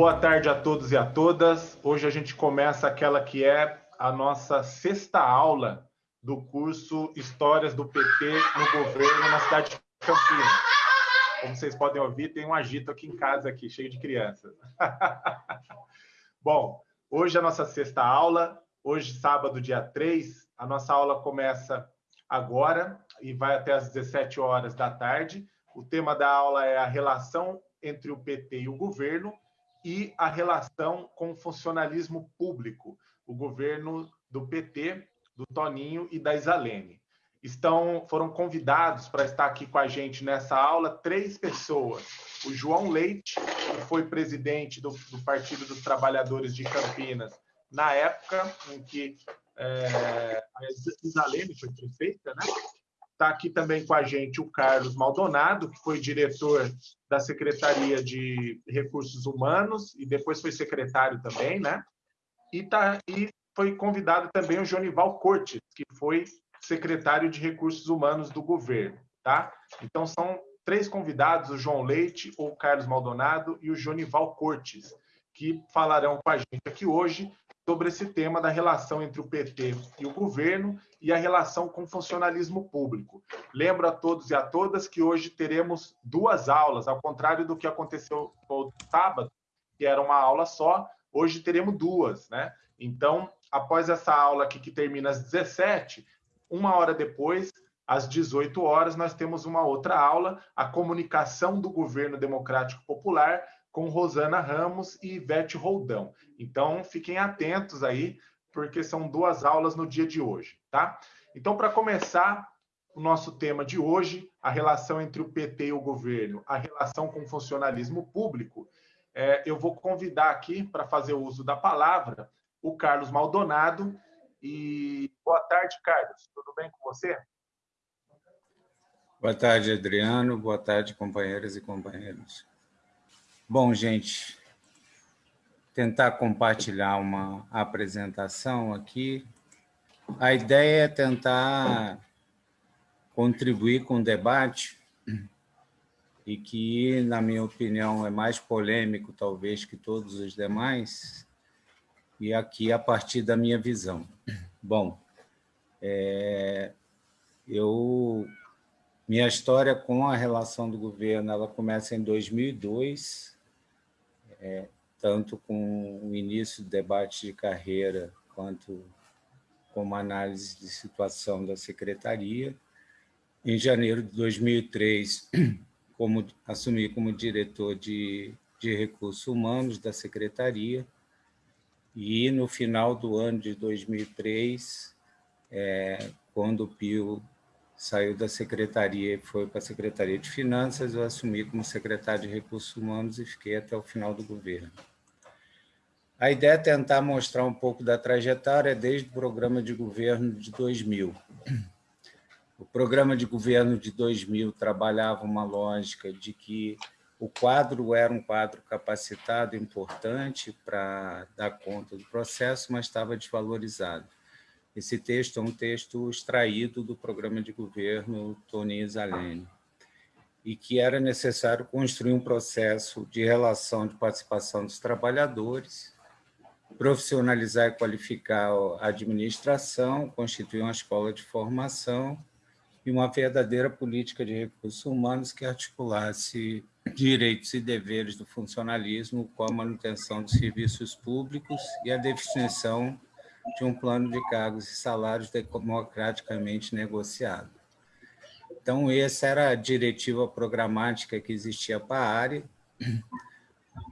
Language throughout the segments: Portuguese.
Boa tarde a todos e a todas. Hoje a gente começa aquela que é a nossa sexta aula do curso Histórias do PT no Governo na cidade de Campinas. Como vocês podem ouvir, tem um agito aqui em casa, aqui, cheio de crianças. Bom, hoje é a nossa sexta aula. Hoje, sábado, dia 3, a nossa aula começa agora e vai até às 17 horas da tarde. O tema da aula é a relação entre o PT e o governo e a relação com o funcionalismo público, o governo do PT, do Toninho e da Isalene. Estão, foram convidados para estar aqui com a gente nessa aula três pessoas. O João Leite, que foi presidente do, do Partido dos Trabalhadores de Campinas na época em que é, a Isalene foi prefeita, né? Está aqui também com a gente o Carlos Maldonado, que foi diretor da Secretaria de Recursos Humanos e depois foi secretário também, né? E, tá, e foi convidado também o Jonival Cortes, que foi secretário de Recursos Humanos do governo, tá? Então são três convidados, o João Leite, o Carlos Maldonado e o Jonival Cortes, que falarão com a gente aqui hoje sobre esse tema da relação entre o PT e o governo e a relação com o funcionalismo público. Lembro a todos e a todas que hoje teremos duas aulas, ao contrário do que aconteceu no sábado, que era uma aula só, hoje teremos duas, né? Então, após essa aula aqui que termina às 17, uma hora depois, às 18 horas, nós temos uma outra aula, a comunicação do governo democrático popular, com Rosana Ramos e Ivete Roldão. Então, fiquem atentos aí, porque são duas aulas no dia de hoje, tá? Então, para começar, o nosso tema de hoje, a relação entre o PT e o governo, a relação com o funcionalismo público, é, eu vou convidar aqui para fazer o uso da palavra o Carlos Maldonado. E boa tarde, Carlos. Tudo bem com você? Boa tarde, Adriano. Boa tarde, companheiras e companheiros. Bom, gente, tentar compartilhar uma apresentação aqui. A ideia é tentar contribuir com o debate e que, na minha opinião, é mais polêmico, talvez, que todos os demais, e aqui a partir da minha visão. Bom, é, eu minha história com a relação do governo ela começa em 2002, é, tanto com o início do debate de carreira, quanto como análise de situação da secretaria. Em janeiro de 2003, como, assumi como diretor de, de recursos humanos da secretaria, e no final do ano de 2003, é, quando o Pio saiu da secretaria e foi para a Secretaria de Finanças, eu assumi como secretário de Recursos Humanos e fiquei até o final do governo. A ideia é tentar mostrar um pouco da trajetória desde o programa de governo de 2000. O programa de governo de 2000 trabalhava uma lógica de que o quadro era um quadro capacitado, importante para dar conta do processo, mas estava desvalorizado. Esse texto é um texto extraído do programa de governo Tony Zalene, e que era necessário construir um processo de relação de participação dos trabalhadores, profissionalizar e qualificar a administração, constituir uma escola de formação e uma verdadeira política de recursos humanos que articulasse direitos e deveres do funcionalismo com a manutenção dos serviços públicos e a definição de um plano de cargos e salários democraticamente negociado. Então, essa era a diretiva programática que existia para a área.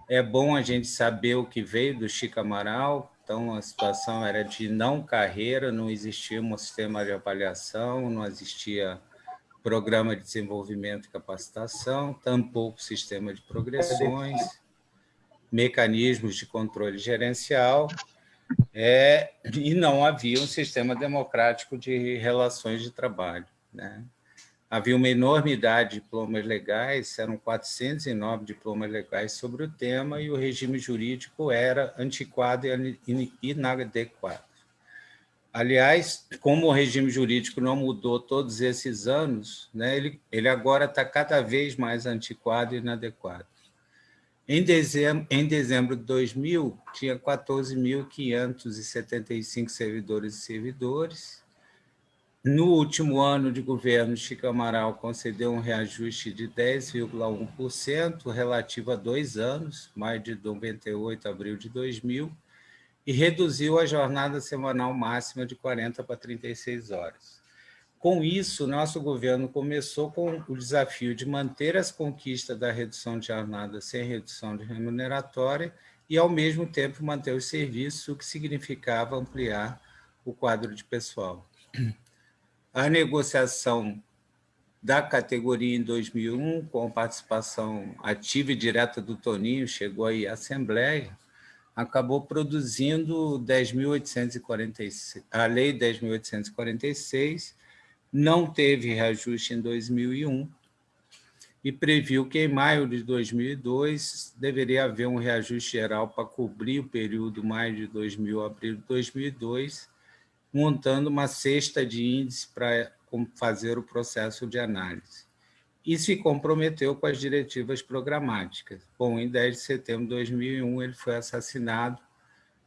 É bom a gente saber o que veio do Chico Amaral, então a situação era de não carreira, não existia um sistema de avaliação, não existia programa de desenvolvimento e capacitação, tampouco sistema de progressões, mecanismos de controle gerencial, é, e não havia um sistema democrático de relações de trabalho. Né? Havia uma enormidade de diplomas legais, eram 409 diplomas legais sobre o tema, e o regime jurídico era antiquado e inadequado. Aliás, como o regime jurídico não mudou todos esses anos, né, ele, ele agora está cada vez mais antiquado e inadequado. Em dezembro, em dezembro de 2000, tinha 14.575 servidores e servidores. No último ano de governo, Chico Amaral concedeu um reajuste de 10,1% relativo a dois anos, maio de 98 abril de 2000, e reduziu a jornada semanal máxima de 40 para 36 horas. Com isso, nosso governo começou com o desafio de manter as conquistas da redução de jornada sem redução de remuneratória e, ao mesmo tempo, manter os serviços, o que significava ampliar o quadro de pessoal. A negociação da categoria em 2001, com participação ativa e direta do Toninho, chegou aí à Assembleia, acabou produzindo 10.846, a Lei 10.846, não teve reajuste em 2001 e previu que em maio de 2002 deveria haver um reajuste geral para cobrir o período maio de 2000 a abril de 2002, montando uma cesta de índices para fazer o processo de análise. E se comprometeu com as diretivas programáticas. Bom, em 10 de setembro de 2001 ele foi assassinado,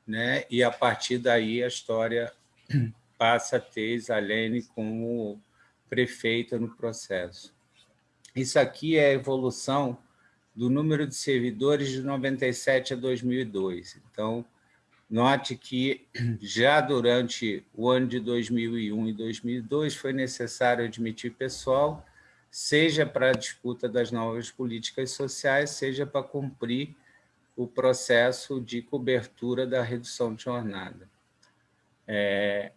né? e a partir daí a história passa a ter Isalene como prefeita no processo. Isso aqui é a evolução do número de servidores de 97 a 2002. Então, note que já durante o ano de 2001 e 2002 foi necessário admitir pessoal, seja para a disputa das novas políticas sociais, seja para cumprir o processo de cobertura da redução de jornada. É,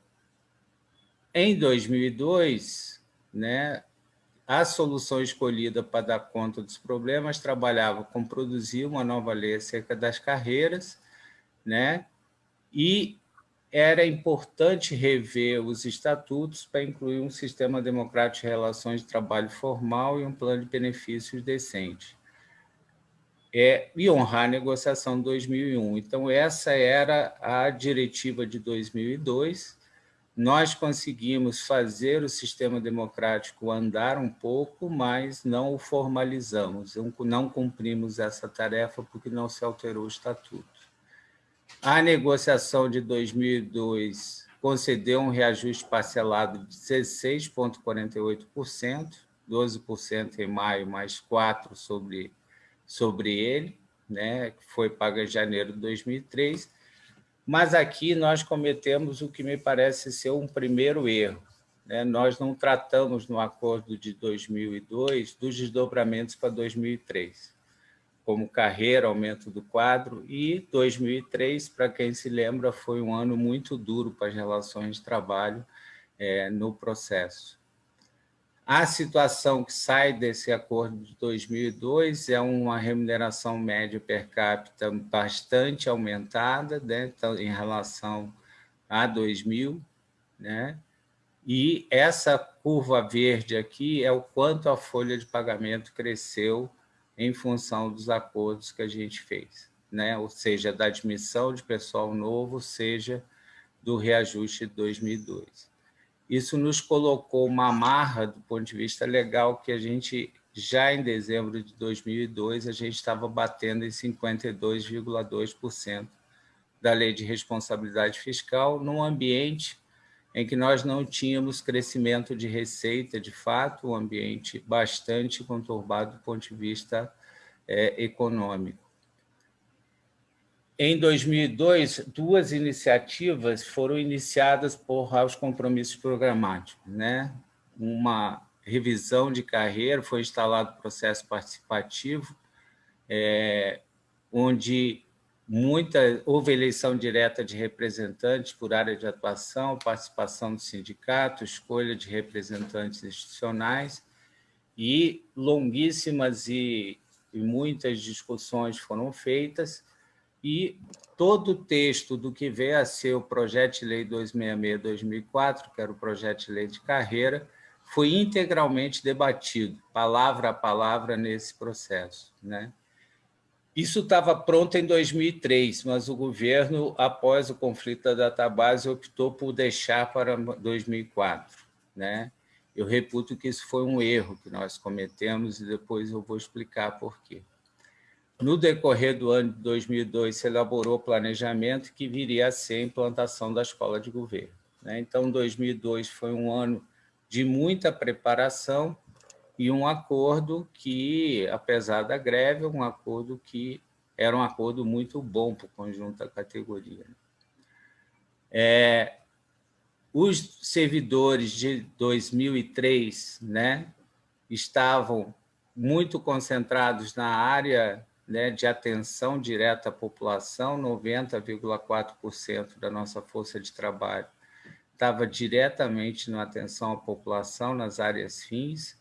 em 2002, né, a solução escolhida para dar conta dos problemas trabalhava com produzir uma nova lei acerca das carreiras, né, e era importante rever os estatutos para incluir um sistema democrático de relações de trabalho formal e um plano de benefícios decente. É, e honrar a negociação de 2001. Então, essa era a diretiva de 2002, nós conseguimos fazer o sistema democrático andar um pouco, mas não o formalizamos, não cumprimos essa tarefa porque não se alterou o estatuto. A negociação de 2002 concedeu um reajuste parcelado de 16,48%, 12% em maio, mais 4% sobre, sobre ele, né, que foi pago em janeiro de 2003, mas aqui nós cometemos o que me parece ser um primeiro erro. Né? Nós não tratamos no acordo de 2002 dos desdobramentos para 2003, como carreira, aumento do quadro, e 2003, para quem se lembra, foi um ano muito duro para as relações de trabalho é, no processo. A situação que sai desse acordo de 2002 é uma remuneração média per capita bastante aumentada né, então, em relação a 2000, né? e essa curva verde aqui é o quanto a folha de pagamento cresceu em função dos acordos que a gente fez, né? ou seja, da admissão de pessoal novo, seja do reajuste de 2002. Isso nos colocou uma amarra do ponto de vista legal que a gente, já em dezembro de 2002, a gente estava batendo em 52,2% da lei de responsabilidade fiscal num ambiente em que nós não tínhamos crescimento de receita, de fato, um ambiente bastante conturbado do ponto de vista é, econômico. Em 2002, duas iniciativas foram iniciadas por aos compromissos programáticos. Né? Uma revisão de carreira, foi instalado processo participativo, é, onde muita, houve eleição direta de representantes por área de atuação, participação do sindicato, escolha de representantes institucionais, e longuíssimas e, e muitas discussões foram feitas, e todo o texto do que veio a ser o projeto de lei 266-2004, que era o projeto de lei de carreira, foi integralmente debatido, palavra a palavra, nesse processo. Né? Isso estava pronto em 2003, mas o governo, após o conflito da database, optou por deixar para 2004. Né? Eu reputo que isso foi um erro que nós cometemos e depois eu vou explicar por quê. No decorrer do ano de 2002, se elaborou o planejamento que viria a ser a implantação da escola de governo. Né? Então, 2002 foi um ano de muita preparação e um acordo que, apesar da greve, um acordo que era um acordo muito bom para o conjunto da categoria. É, os servidores de 2003 né, estavam muito concentrados na área né, de atenção direta à população, 90,4% da nossa força de trabalho estava diretamente na atenção à população nas áreas fins,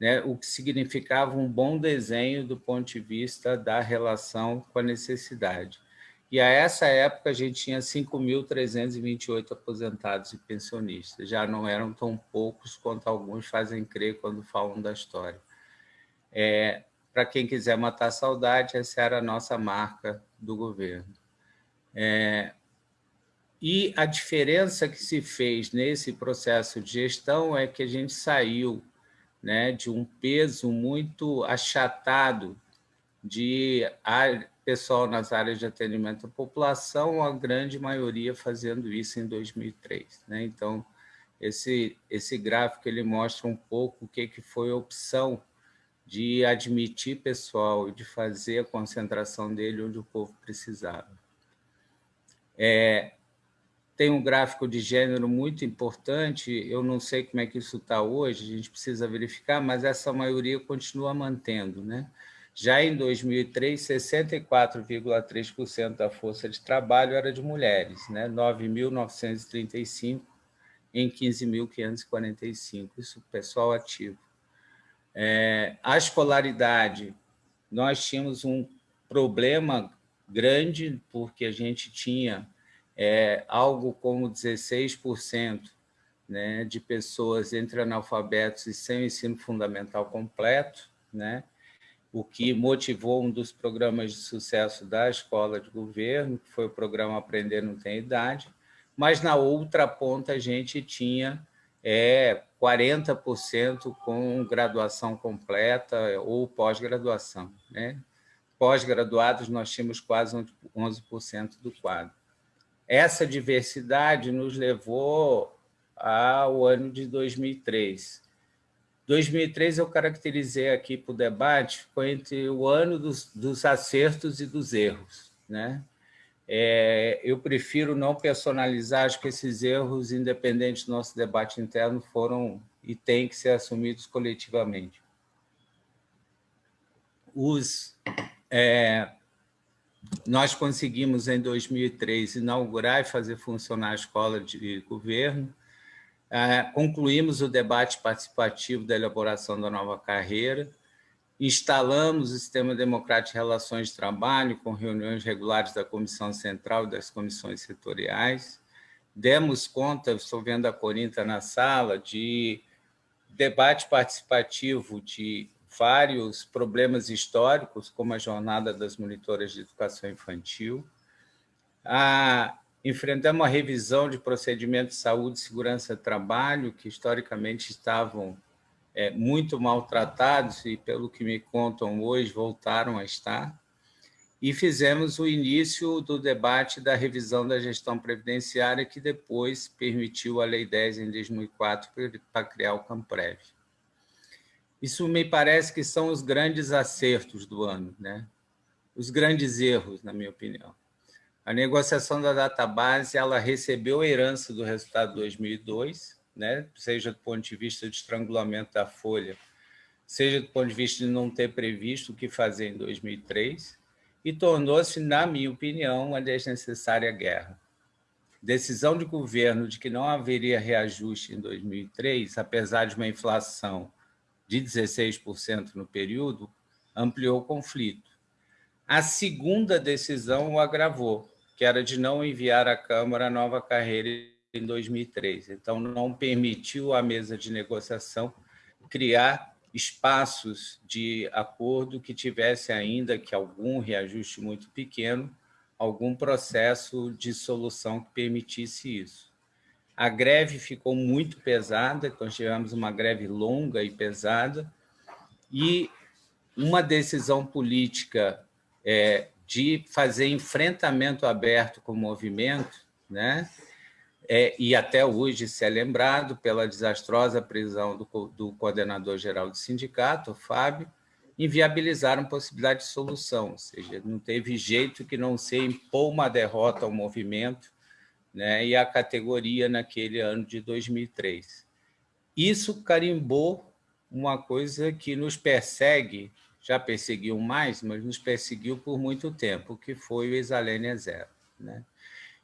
né, o que significava um bom desenho do ponto de vista da relação com a necessidade. E a essa época a gente tinha 5.328 aposentados e pensionistas, já não eram tão poucos quanto alguns fazem crer quando falam da história. É, Para quem quiser matar saudade, essa era a nossa marca do governo. É, e a diferença que se fez nesse processo de gestão é que a gente saiu né, de um peso muito achatado de pessoal nas áreas de atendimento à população, a grande maioria fazendo isso em 2003. Né? Então, esse, esse gráfico ele mostra um pouco o que, que foi a opção de admitir pessoal e de fazer a concentração dele onde o povo precisava. É, tem um gráfico de gênero muito importante, eu não sei como é que isso está hoje, a gente precisa verificar, mas essa maioria continua mantendo. Né? Já em 2003, 64,3% da força de trabalho era de mulheres, né? 9.935 em 15.545, isso pessoal ativo. É, a escolaridade, nós tínhamos um problema grande, porque a gente tinha é, algo como 16% né, de pessoas entre analfabetos e sem ensino fundamental completo, né? o que motivou um dos programas de sucesso da escola de governo, que foi o programa Aprender Não Tem Idade, mas na outra ponta a gente tinha é, 40% com graduação completa ou pós-graduação. Né? Pós-graduados nós tínhamos quase 11% do quadro. Essa diversidade nos levou ao ano de 2003, 2003 eu caracterizei aqui para o debate, foi entre o ano dos, dos acertos e dos erros. Né? É, eu prefiro não personalizar, acho que esses erros, independente do nosso debate interno, foram e têm que ser assumidos coletivamente. Os, é, nós conseguimos, em 2003, inaugurar e fazer funcionar a escola de governo, é, concluímos o debate participativo da elaboração da nova carreira, instalamos o Sistema Democrático de Relações de Trabalho, com reuniões regulares da Comissão Central e das comissões setoriais, demos conta, estou vendo a Corinta na sala, de debate participativo de vários problemas históricos, como a jornada das monitoras de educação infantil, a enfrentamos uma revisão de procedimentos de saúde e segurança do trabalho, que historicamente estavam é, muito maltratados e, pelo que me contam hoje, voltaram a estar. E fizemos o início do debate da revisão da gestão previdenciária, que depois permitiu a Lei 10 em 2004 para criar o Camprev. Isso me parece que são os grandes acertos do ano, né? os grandes erros, na minha opinião. A negociação da database ela recebeu a herança do resultado de 2002, né? seja do ponto de vista de estrangulamento da folha, seja do ponto de vista de não ter previsto o que fazer em 2003, e tornou-se, na minha opinião, uma desnecessária guerra. Decisão de governo de que não haveria reajuste em 2003, apesar de uma inflação de 16% no período, ampliou o conflito. A segunda decisão o agravou, que era de não enviar à Câmara a nova carreira em 2003. Então, não permitiu à mesa de negociação criar espaços de acordo que tivesse ainda que algum reajuste muito pequeno, algum processo de solução que permitisse isso. A greve ficou muito pesada, nós tivemos uma greve longa e pesada, e uma decisão política é, de fazer enfrentamento aberto com o movimento, né? É, e até hoje se é lembrado pela desastrosa prisão do, do coordenador-geral do sindicato, Fábio, inviabilizaram possibilidade de solução, ou seja, não teve jeito que não se impor uma derrota ao movimento né, e à categoria naquele ano de 2003. Isso carimbou uma coisa que nos persegue, já perseguiu mais, mas nos perseguiu por muito tempo, que foi o Isalênia Zero. Né?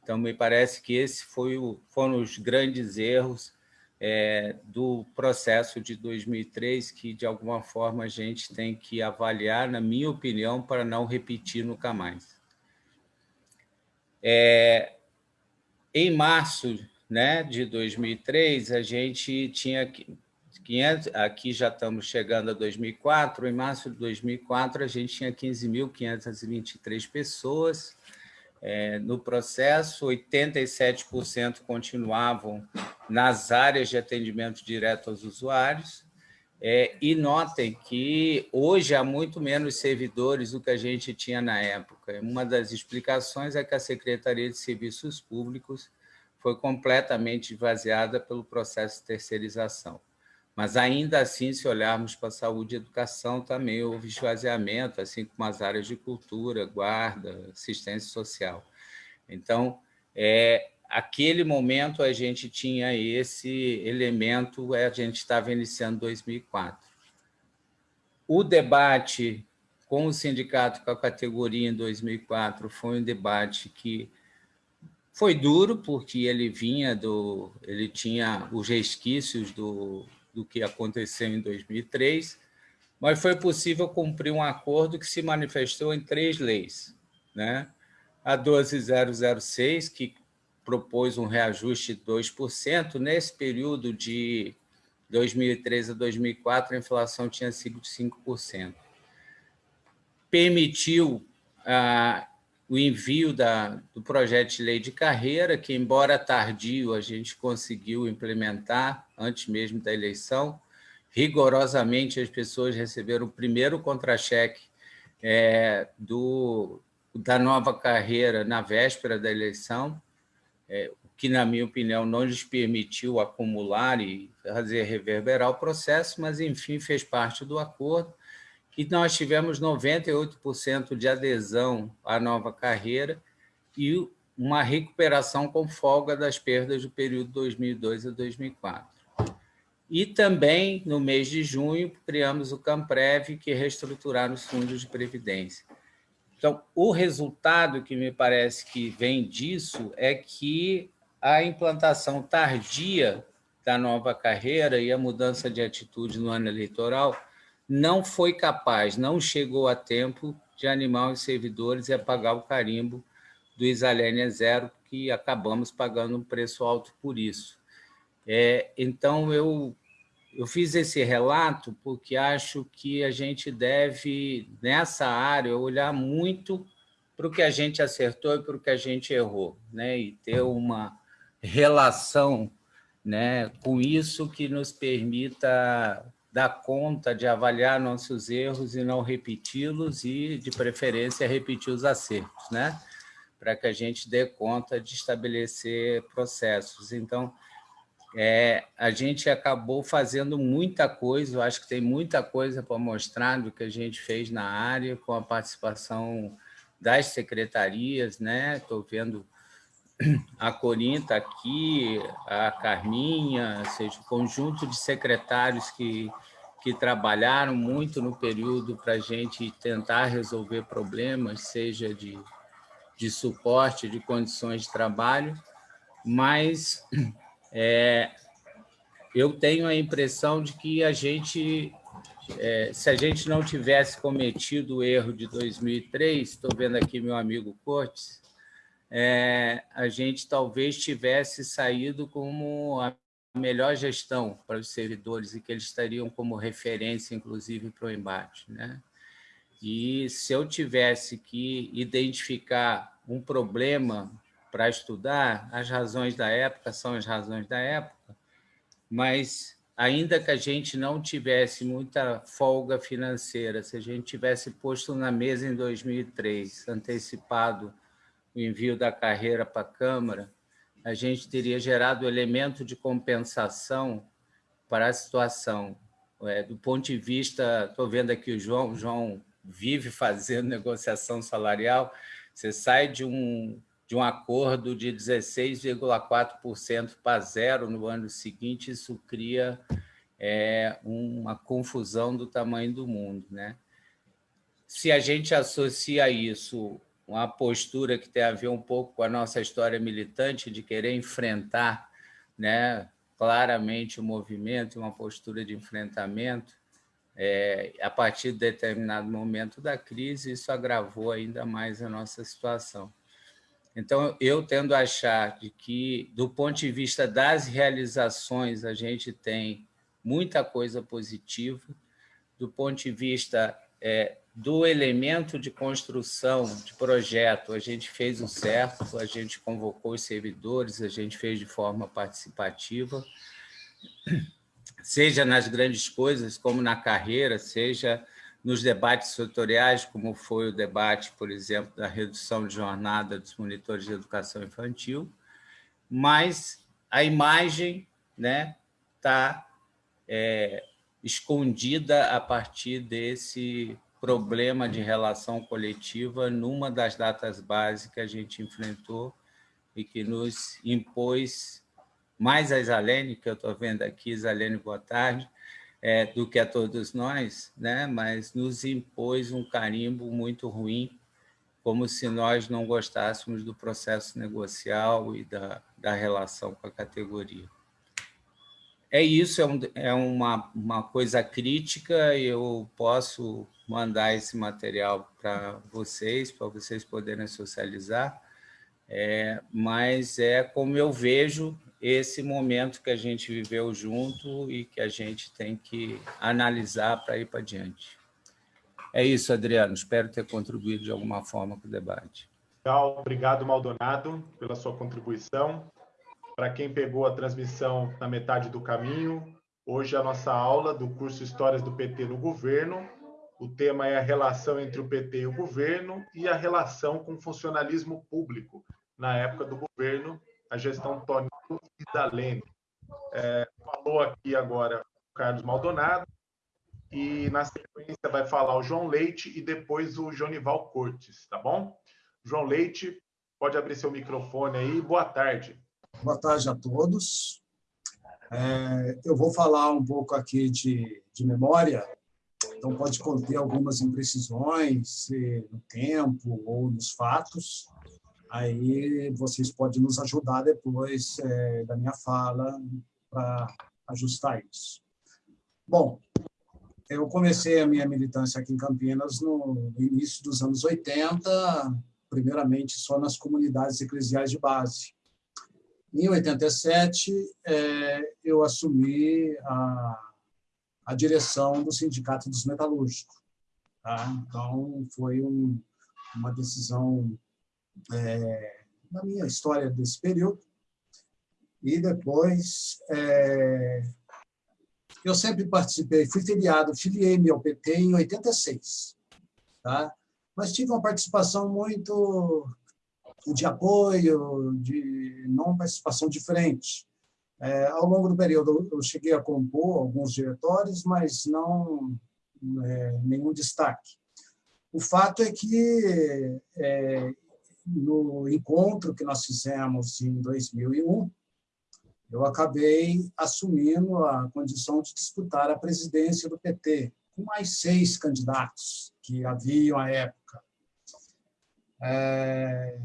Então, me parece que esse foi o, foram os grandes erros é, do processo de 2003, que, de alguma forma, a gente tem que avaliar, na minha opinião, para não repetir nunca mais. É, em março né, de 2003, a gente tinha 500, aqui já estamos chegando a 2004, em março de 2004 a gente tinha 15.523 pessoas é, no processo, 87% continuavam nas áreas de atendimento direto aos usuários, é, e notem que hoje há muito menos servidores do que a gente tinha na época. Uma das explicações é que a Secretaria de Serviços Públicos foi completamente esvaziada pelo processo de terceirização. Mas, ainda assim, se olharmos para a saúde e educação, também houve esvaziamento, assim como as áreas de cultura, guarda, assistência social. Então, é, aquele momento a gente tinha esse elemento, a gente estava iniciando 2004. O debate com o sindicato, com a categoria em 2004, foi um debate que foi duro, porque ele vinha do... ele tinha os resquícios do, do que aconteceu em 2003, mas foi possível cumprir um acordo que se manifestou em três leis. Né? A 12006, que propôs um reajuste de 2%, nesse período de 2013 a 2004, a inflação tinha sido de 5%. Permitiu ah, o envio da, do projeto de lei de carreira, que, embora tardio, a gente conseguiu implementar antes mesmo da eleição. Rigorosamente, as pessoas receberam o primeiro contra-cheque é, do, da nova carreira na véspera da eleição, é, o que, na minha opinião, não lhes permitiu acumular e fazer reverberar o processo, mas, enfim, fez parte do acordo e nós tivemos 98% de adesão à nova carreira e uma recuperação com folga das perdas do período 2002 a 2004. E também, no mês de junho, criamos o CAMPREV, que reestruturaram os fundos de previdência. Então, o resultado que me parece que vem disso é que a implantação tardia da nova carreira e a mudança de atitude no ano eleitoral não foi capaz, não chegou a tempo de animar os servidores e apagar o carimbo do Isalênia Zero, que acabamos pagando um preço alto por isso. É, então, eu, eu fiz esse relato porque acho que a gente deve, nessa área, olhar muito para o que a gente acertou e para o que a gente errou, né? e ter uma relação né, com isso que nos permita dar conta de avaliar nossos erros e não repeti-los e, de preferência, repetir os acertos, né? para que a gente dê conta de estabelecer processos. Então, é, a gente acabou fazendo muita coisa, eu acho que tem muita coisa para mostrar do que a gente fez na área, com a participação das secretarias, né? Estou vendo a Corinta aqui, a Carminha, ou seja, o conjunto de secretários que, que trabalharam muito no período para a gente tentar resolver problemas, seja de, de suporte, de condições de trabalho, mas é, eu tenho a impressão de que a gente, é, se a gente não tivesse cometido o erro de 2003, estou vendo aqui meu amigo Cortes, é, a gente talvez tivesse saído como a melhor gestão para os servidores e que eles estariam como referência, inclusive, para o embate. Né? E se eu tivesse que identificar um problema para estudar, as razões da época são as razões da época, mas ainda que a gente não tivesse muita folga financeira, se a gente tivesse posto na mesa em 2003, antecipado o envio da carreira para a Câmara, a gente teria gerado elemento de compensação para a situação. É, do ponto de vista, estou vendo aqui o João, o João vive fazendo negociação salarial, você sai de um, de um acordo de 16,4% para zero no ano seguinte, isso cria é, uma confusão do tamanho do mundo. Né? Se a gente associa isso uma postura que tem a ver um pouco com a nossa história militante, de querer enfrentar né, claramente o movimento, uma postura de enfrentamento, é, a partir de determinado momento da crise, isso agravou ainda mais a nossa situação. Então, eu tendo a achar de que, do ponto de vista das realizações, a gente tem muita coisa positiva, do ponto de vista é, do elemento de construção de projeto, a gente fez o certo, a gente convocou os servidores, a gente fez de forma participativa, seja nas grandes coisas, como na carreira, seja nos debates setoriais, como foi o debate, por exemplo, da redução de jornada dos monitores de educação infantil, mas a imagem está né, tá, é, escondida a partir desse problema de relação coletiva numa das datas básicas que a gente enfrentou e que nos impôs mais a Isalene, que eu estou vendo aqui, Isalene, boa tarde, é, do que a todos nós, né? mas nos impôs um carimbo muito ruim, como se nós não gostássemos do processo negocial e da, da relação com a categoria. É isso, é, um, é uma, uma coisa crítica, eu posso mandar esse material para vocês, para vocês poderem socializar, é, mas é como eu vejo esse momento que a gente viveu junto e que a gente tem que analisar para ir para diante. É isso, Adriano. Espero ter contribuído de alguma forma com o debate. Obrigado, Maldonado, pela sua contribuição. Para quem pegou a transmissão na metade do caminho, hoje a nossa aula do curso Histórias do PT no Governo. O tema é a relação entre o PT e o governo e a relação com o funcionalismo público na época do governo a gestão Tonino Isalene. É, falou aqui agora o Carlos Maldonado, e na sequência vai falar o João Leite e depois o Jonival Cortes, tá bom? João Leite, pode abrir seu microfone aí. Boa tarde. Boa tarde a todos. É, eu vou falar um pouco aqui de, de memória, então pode conter algumas imprecisões no tempo ou nos fatos, Aí vocês podem nos ajudar depois é, da minha fala para ajustar isso. Bom, eu comecei a minha militância aqui em Campinas no início dos anos 80, primeiramente só nas comunidades eclesiais de base. Em 87, é, eu assumi a, a direção do Sindicato dos Metalúrgicos. Tá? Então, foi um, uma decisão é, na minha história desse período. E depois, é, eu sempre participei, fui filiado, filiei-me ao PT em 86, tá? mas tive uma participação muito de apoio, de não participação de frente. É, ao longo do período, eu cheguei a compor alguns diretórios, mas não é, nenhum destaque. O fato é que é, no encontro que nós fizemos em 2001, eu acabei assumindo a condição de disputar a presidência do PT, com mais seis candidatos que haviam à época. É,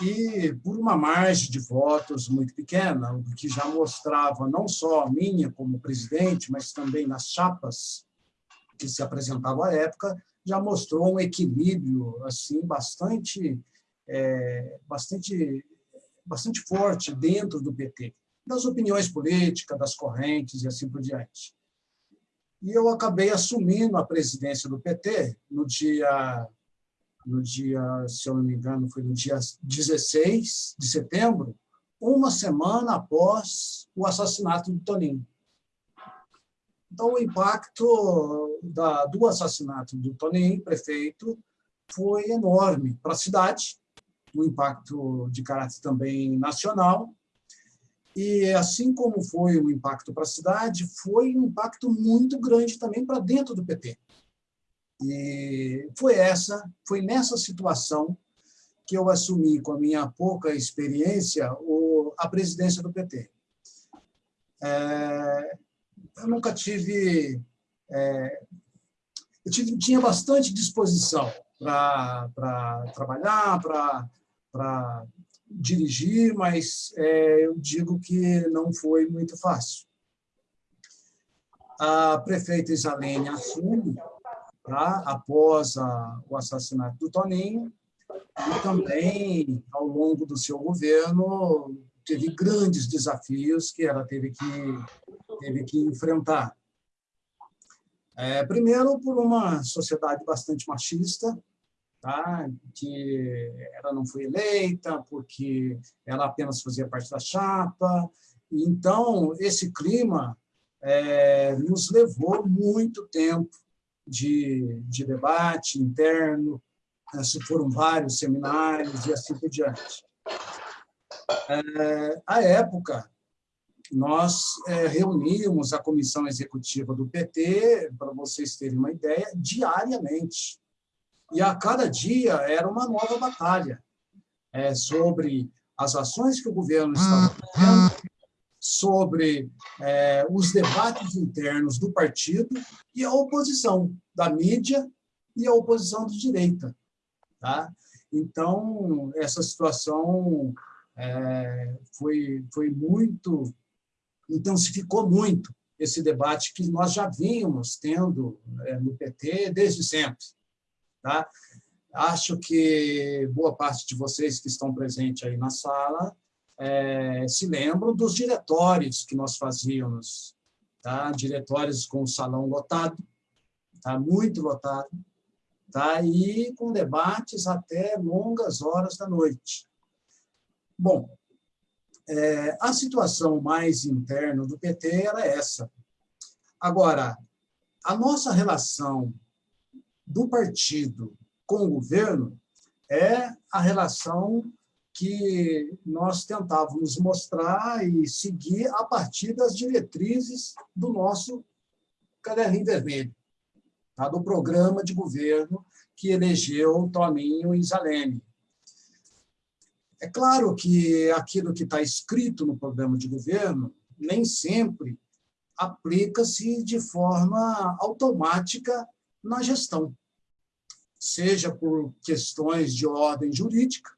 e por uma margem de votos muito pequena, o que já mostrava não só a minha como presidente, mas também nas chapas que se apresentavam à época, já mostrou um equilíbrio assim bastante é, bastante, bastante forte dentro do PT, das opiniões políticas, das correntes e assim por diante. E eu acabei assumindo a presidência do PT no dia, no dia, se eu não me engano, foi no dia 16 de setembro, uma semana após o assassinato do Toninho. Então, o impacto da, do assassinato do Toninho, prefeito, foi enorme para a cidade, um impacto de caráter também nacional, e assim como foi um impacto para a cidade, foi um impacto muito grande também para dentro do PT. E foi essa, foi nessa situação que eu assumi com a minha pouca experiência a presidência do PT. É, eu nunca tive, é, eu tive, tinha bastante disposição para trabalhar, para dirigir, mas é, eu digo que não foi muito fácil. A prefeita Isalene assume, após a, o assassinato do Toninho, e também, ao longo do seu governo, teve grandes desafios que ela teve que, teve que enfrentar. É, primeiro, por uma sociedade bastante machista, tá? que ela não foi eleita porque ela apenas fazia parte da chapa. Então, esse clima é, nos levou muito tempo de, de debate interno, se foram vários seminários e assim por diante. É, à época, nós é, reuníamos a comissão executiva do PT, para vocês terem uma ideia, diariamente. E a cada dia era uma nova batalha é, sobre as ações que o governo estava fazendo, sobre é, os debates internos do partido e a oposição da mídia e a oposição de direita. Tá? Então, essa situação é, foi, foi muito, intensificou muito esse debate que nós já vínhamos tendo é, no PT desde sempre. Tá? Acho que boa parte de vocês que estão presentes aí na sala é, se lembram dos diretórios que nós fazíamos, tá? diretórios com o salão lotado, tá? muito lotado, tá? e com debates até longas horas da noite. Bom, é, a situação mais interna do PT era essa. Agora, a nossa relação do partido com o governo é a relação que nós tentávamos mostrar e seguir a partir das diretrizes do nosso caderninho vermelho, tá? do programa de governo que elegeu Toninho e Zalene. É claro que aquilo que está escrito no programa de governo nem sempre aplica-se de forma automática na gestão, seja por questões de ordem jurídica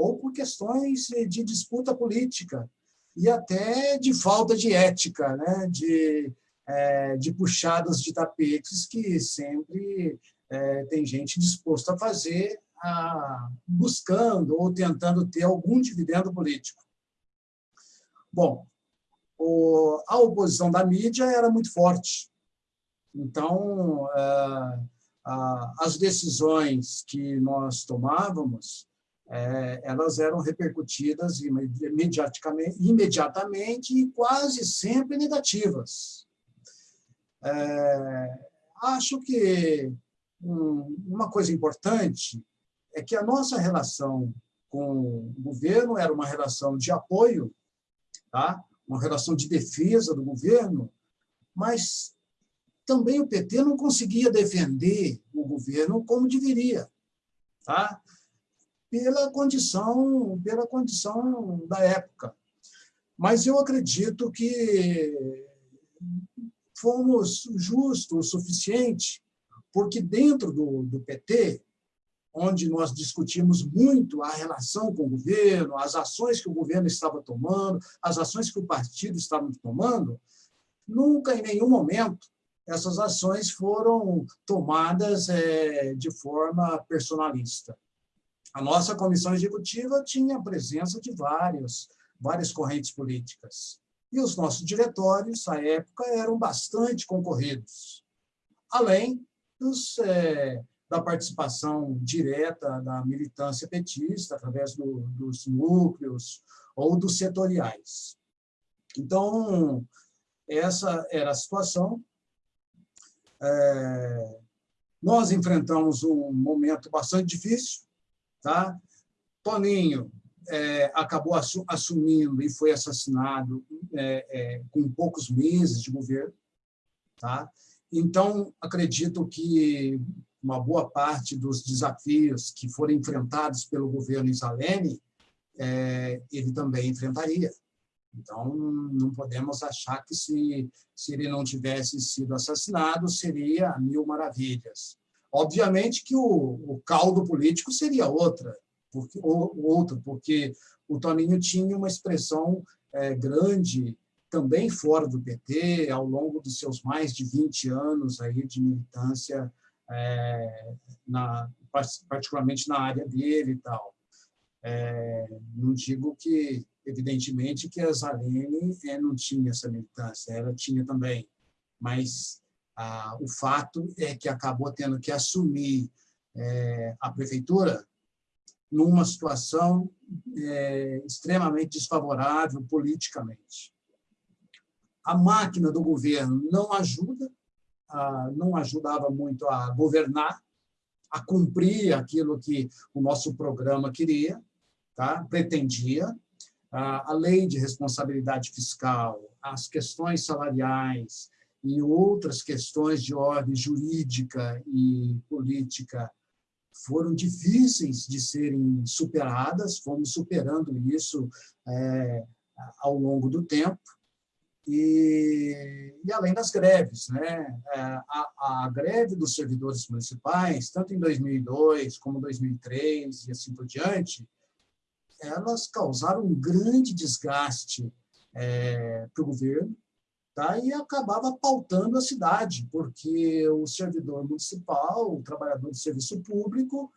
ou por questões de disputa política e até de falta de ética, né? de, é, de puxadas de tapetes que sempre é, tem gente disposta a fazer a, buscando ou tentando ter algum dividendo político. Bom, o, a oposição da mídia era muito forte. Então, é, as decisões que nós tomávamos, é, elas eram repercutidas imediatamente, imediatamente e quase sempre negativas. É, acho que uma coisa importante é que a nossa relação com o governo era uma relação de apoio, tá? uma relação de defesa do governo, mas também o PT não conseguia defender o governo como deveria, tá? Pela condição, pela condição da época. Mas eu acredito que fomos justos o suficiente, porque dentro do, do PT, onde nós discutimos muito a relação com o governo, as ações que o governo estava tomando, as ações que o partido estava tomando, nunca, em nenhum momento, essas ações foram tomadas é, de forma personalista. A nossa comissão executiva tinha a presença de várias, várias correntes políticas. E os nossos diretórios, à época, eram bastante concorridos, além dos, é, da participação direta da militância petista, através do, dos núcleos ou dos setoriais. Então, essa era a situação É, nós enfrentamos um momento bastante difícil. Tá? Toninho é, acabou assumindo e foi assassinado é, é, com poucos meses de governo. Tá? Então, acredito que uma boa parte dos desafios que foram enfrentados pelo governo Isalene, é, ele também enfrentaria. Então, não podemos achar que se, se ele não tivesse sido assassinado, seria mil maravilhas. Obviamente que o, o caldo político seria outra, porque, ou, outro, porque o Toninho tinha uma expressão é, grande também fora do PT, ao longo dos seus mais de 20 anos aí de militância, é, na, particularmente na área dele e tal. É, não digo que Evidentemente que a Zalene é, não tinha essa militância, ela tinha também, mas ah, o fato é que acabou tendo que assumir é, a prefeitura numa situação é, extremamente desfavorável politicamente. A máquina do governo não ajuda, não ajudava muito a governar, a cumprir aquilo que o nosso programa queria, tá? pretendia, a lei de responsabilidade fiscal, as questões salariais e outras questões de ordem jurídica e política foram difíceis de serem superadas, fomos superando isso é, ao longo do tempo, e, e, além das greves. Né? É, a, a, greve dos servidores municipais, tanto em 2002 como 2003 e assim por diante, elas causaram um grande desgaste é, para o governo e acabava pautando a cidade, porque o servidor municipal, o trabalhador de serviço público,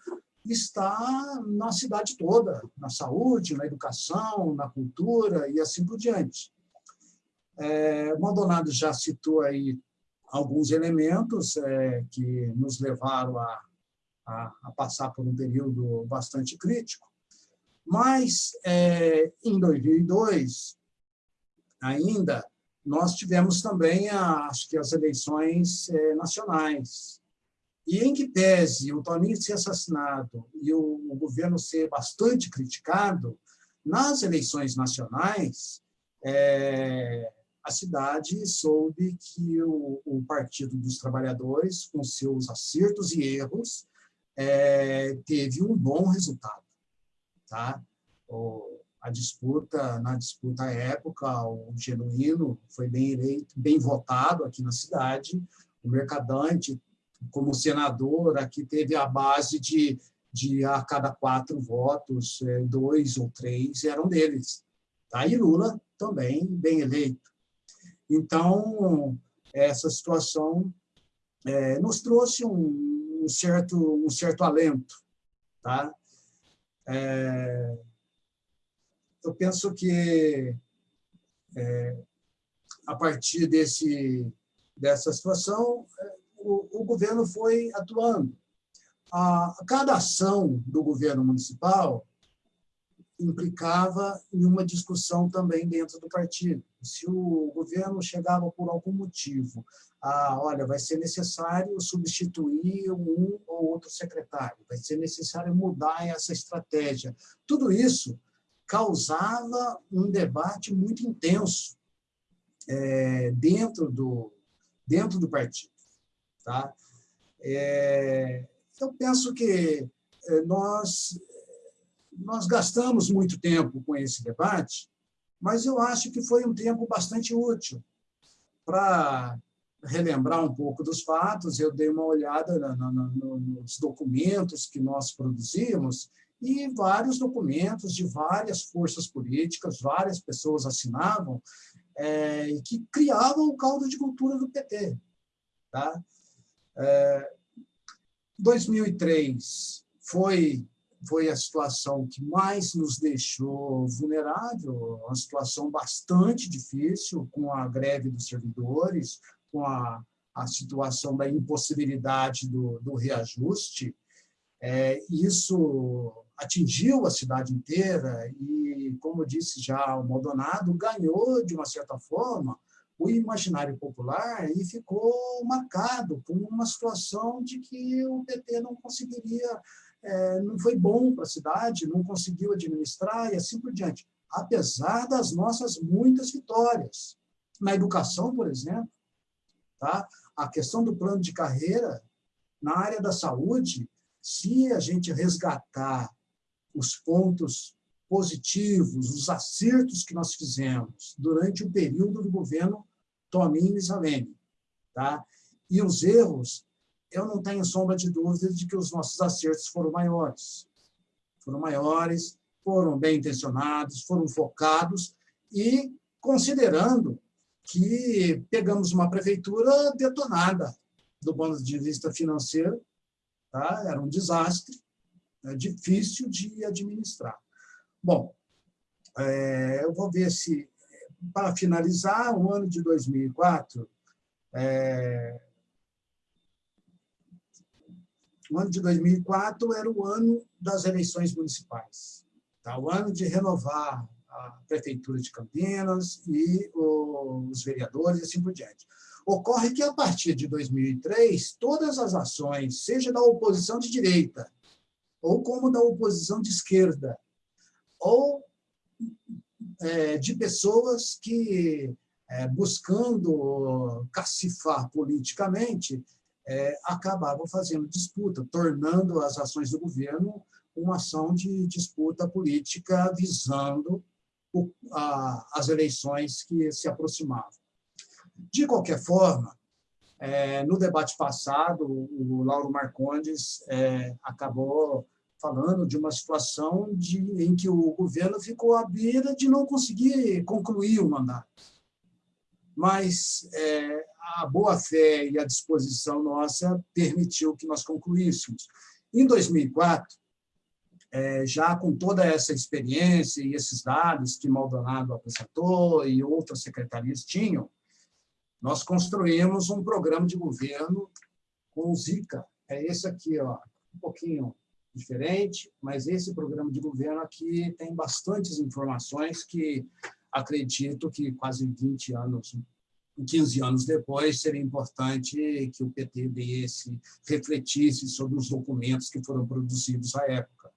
está na cidade toda, na saúde, na educação, na cultura e assim por diante. É, Maldonado já citou aí alguns elementos é, que nos levaram a, a, a, passar por um período bastante crítico, mas, é, em 2002, ainda, nós tivemos também, acho que, as eleições é, nacionais. E em que pese o Toninho ser assassinado e o, o governo ser bastante criticado, nas eleições nacionais, é, a cidade soube que o, o, Partido dos Trabalhadores, com seus acertos e erros, é, teve um bom resultado tá? O, a disputa, na disputa à época, o Genuíno foi bem eleito, bem votado aqui na cidade, o Mercadante, como senador, aqui teve a base de, de a cada quatro votos, é, dois ou três eram deles. Tá? E Lula também bem eleito. Então, essa situação é, nos trouxe um, um, certo, um certo alento. Tá? É, eu penso que, é, a partir desse, dessa situação, é, o, o governo foi atuando. A, cada ação do governo municipal implicava em uma discussão também dentro do partido. Se o governo chegava por algum motivo a, olha, vai ser necessário substituir um ou outro secretário, vai ser necessário mudar essa estratégia. Tudo isso causava um debate muito intenso é, dentro, do, dentro do partido. Tá? É, eu penso que é, nós nós gastamos muito tempo com esse debate, mas eu acho que foi um tempo bastante útil para relembrar um pouco dos fatos. Eu dei uma olhada na, na, nos documentos que nós produzimos e vários documentos de várias forças políticas, várias pessoas assinavam, é, que criavam o caldo de cultura do PT. Tá? É, 2003 foi foi a situação que mais nos deixou vulnerável, uma situação bastante difícil, com a greve dos servidores, com a, a situação da impossibilidade do, do reajuste. É, isso atingiu a cidade inteira e, como disse já o Maldonado, ganhou, de uma certa forma, o imaginário popular e ficou marcado por uma situação de que o PT não conseguiria, é, não foi bom para a cidade, não conseguiu administrar e assim por diante, apesar das nossas muitas vitórias. Na educação, por exemplo, tá? a questão do plano de carreira, na área da saúde, se a gente resgatar os pontos positivos, os acertos que nós fizemos durante o período do governo Tomin Misalene. Tá? E os erros, eu não tenho sombra de dúvida de que os nossos acertos foram maiores. Foram maiores, foram bem intencionados, foram focados e considerando que pegamos uma prefeitura detonada do ponto de vista financeiro, tá? era um desastre, é difícil de administrar. Bom, é, eu vou ver se, para finalizar, o ano de 2004, é, o ano de 2004 era o ano das eleições municipais, tá? o ano de renovar a Prefeitura de Campinas e os vereadores e assim por diante. Ocorre que, a partir de 2003, todas as ações, seja da oposição de direita ou como da oposição de esquerda, ou é, de pessoas que, é, buscando cacifar politicamente, é, acabavam fazendo disputa, tornando as ações do governo uma ação de disputa política visando o, a, as eleições que se aproximavam. De qualquer forma, é, no debate passado, o Lauro Marcondes é, acabou falando de uma situação de, em que o governo ficou à beira de não conseguir concluir o mandato. Mas é, a boa-fé e a disposição nossa permitiu que nós concluíssemos. Em 2004, é, já com toda essa experiência e esses dados que Maldonado apresentou e outras secretarias tinham, nós construímos um programa de governo com o Zika. É esse aqui, ó, um pouquinho diferente, mas esse programa de governo aqui tem bastantes informações que acredito que quase 20 anos, 15 anos depois, seria importante que o PT desse, refletisse sobre os documentos que foram produzidos à época.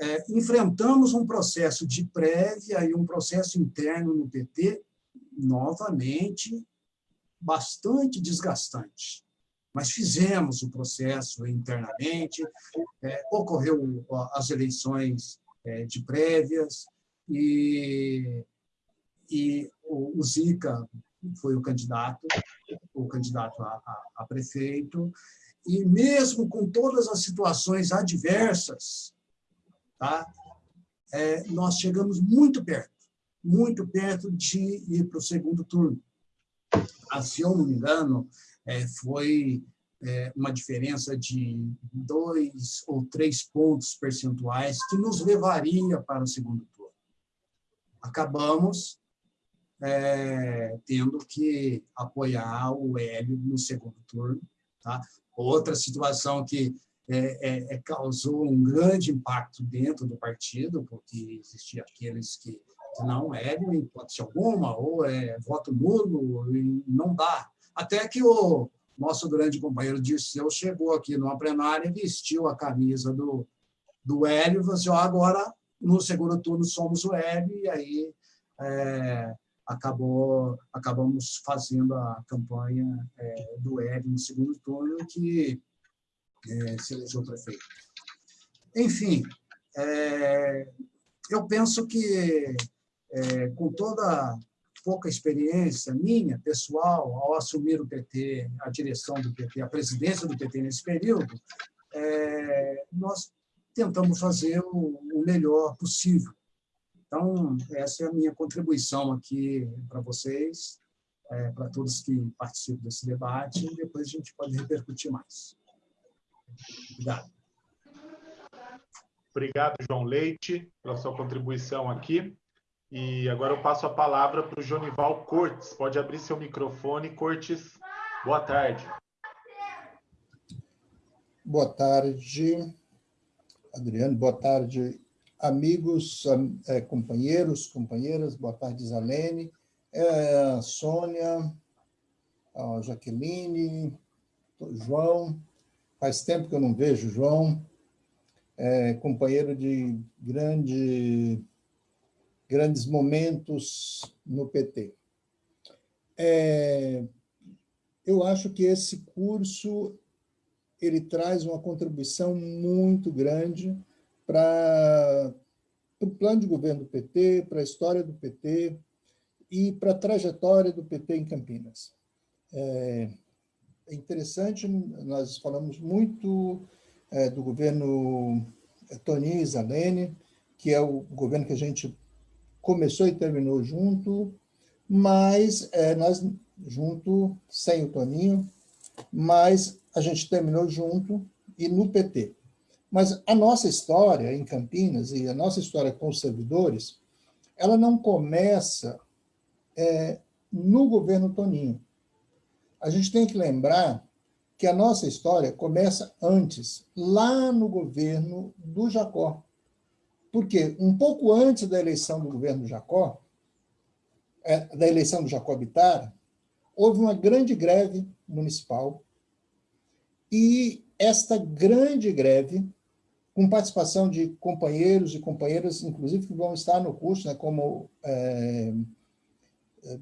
É, enfrentamos um processo de prévia e um processo interno no PT, novamente, bastante desgastante mas fizemos o processo internamente, é, ocorreu as eleições é, de prévias e, e o, o, Zica foi o candidato, o candidato a, a, a prefeito, e mesmo com todas as situações adversas, tá, é, nós chegamos muito perto, muito perto de ir para o segundo turno. Se eu não me engano, é, foi é, uma diferença de dois ou três pontos percentuais que nos levaria para o segundo turno. Acabamos é, tendo que apoiar o Hélio no segundo turno. Tá? Outra situação que é, é, é causou um grande impacto dentro do partido, porque existia aqueles que não, Hélio, em hipótese alguma, ou é voto nulo, não dá até que o nosso grande companheiro Dirceu chegou aqui numa plenária e vestiu a camisa do, do Hélio e falou assim, oh, agora no segundo turno somos o Hélio, e aí é, acabou, acabamos fazendo a campanha é, do Hélio no segundo turno, que é, se elegeu prefeito. Enfim, é, eu penso que é, com toda pouca experiência minha, pessoal, ao assumir o PT, a direção do PT, a presidência do PT nesse período, é, nós tentamos fazer o, o melhor possível. Então, essa é a minha contribuição aqui para vocês, é, para todos que participam desse debate, e depois a gente pode repercutir mais. Obrigado. Obrigado, João Leite, pela sua contribuição aqui. E agora eu passo a palavra para o Jonival Cortes. Pode abrir seu microfone, Cortes. Boa tarde. Boa tarde, Adriano. Boa tarde, amigos, é, companheiros, companheiras. Boa tarde, Zalene. é, Sônia, Jaqueline, João, faz tempo que eu não vejo João, é, companheiro de grande, grandes momentos no PT. É, eu acho que esse curso ele traz uma contribuição muito grande para o plano de governo do PT, para a história do PT e para a trajetória do PT em Campinas. É, é interessante, nós falamos muito é, do governo Toninho Isalene, que é o governo que a gente começou e terminou junto, mas é, nós junto, sem o Toninho, mas a gente terminou junto e no PT. Mas a nossa história em Campinas e a nossa história com os servidores, ela não começa é, no governo Toninho. A gente tem que lembrar que a nossa história começa antes, lá no governo do Jacó. Porque um pouco antes da eleição do governo Jacó, é, da eleição do Jacó Bittar, houve uma grande greve municipal e esta grande greve, com participação de companheiros e companheiras, inclusive que vão estar no curso, né, como é,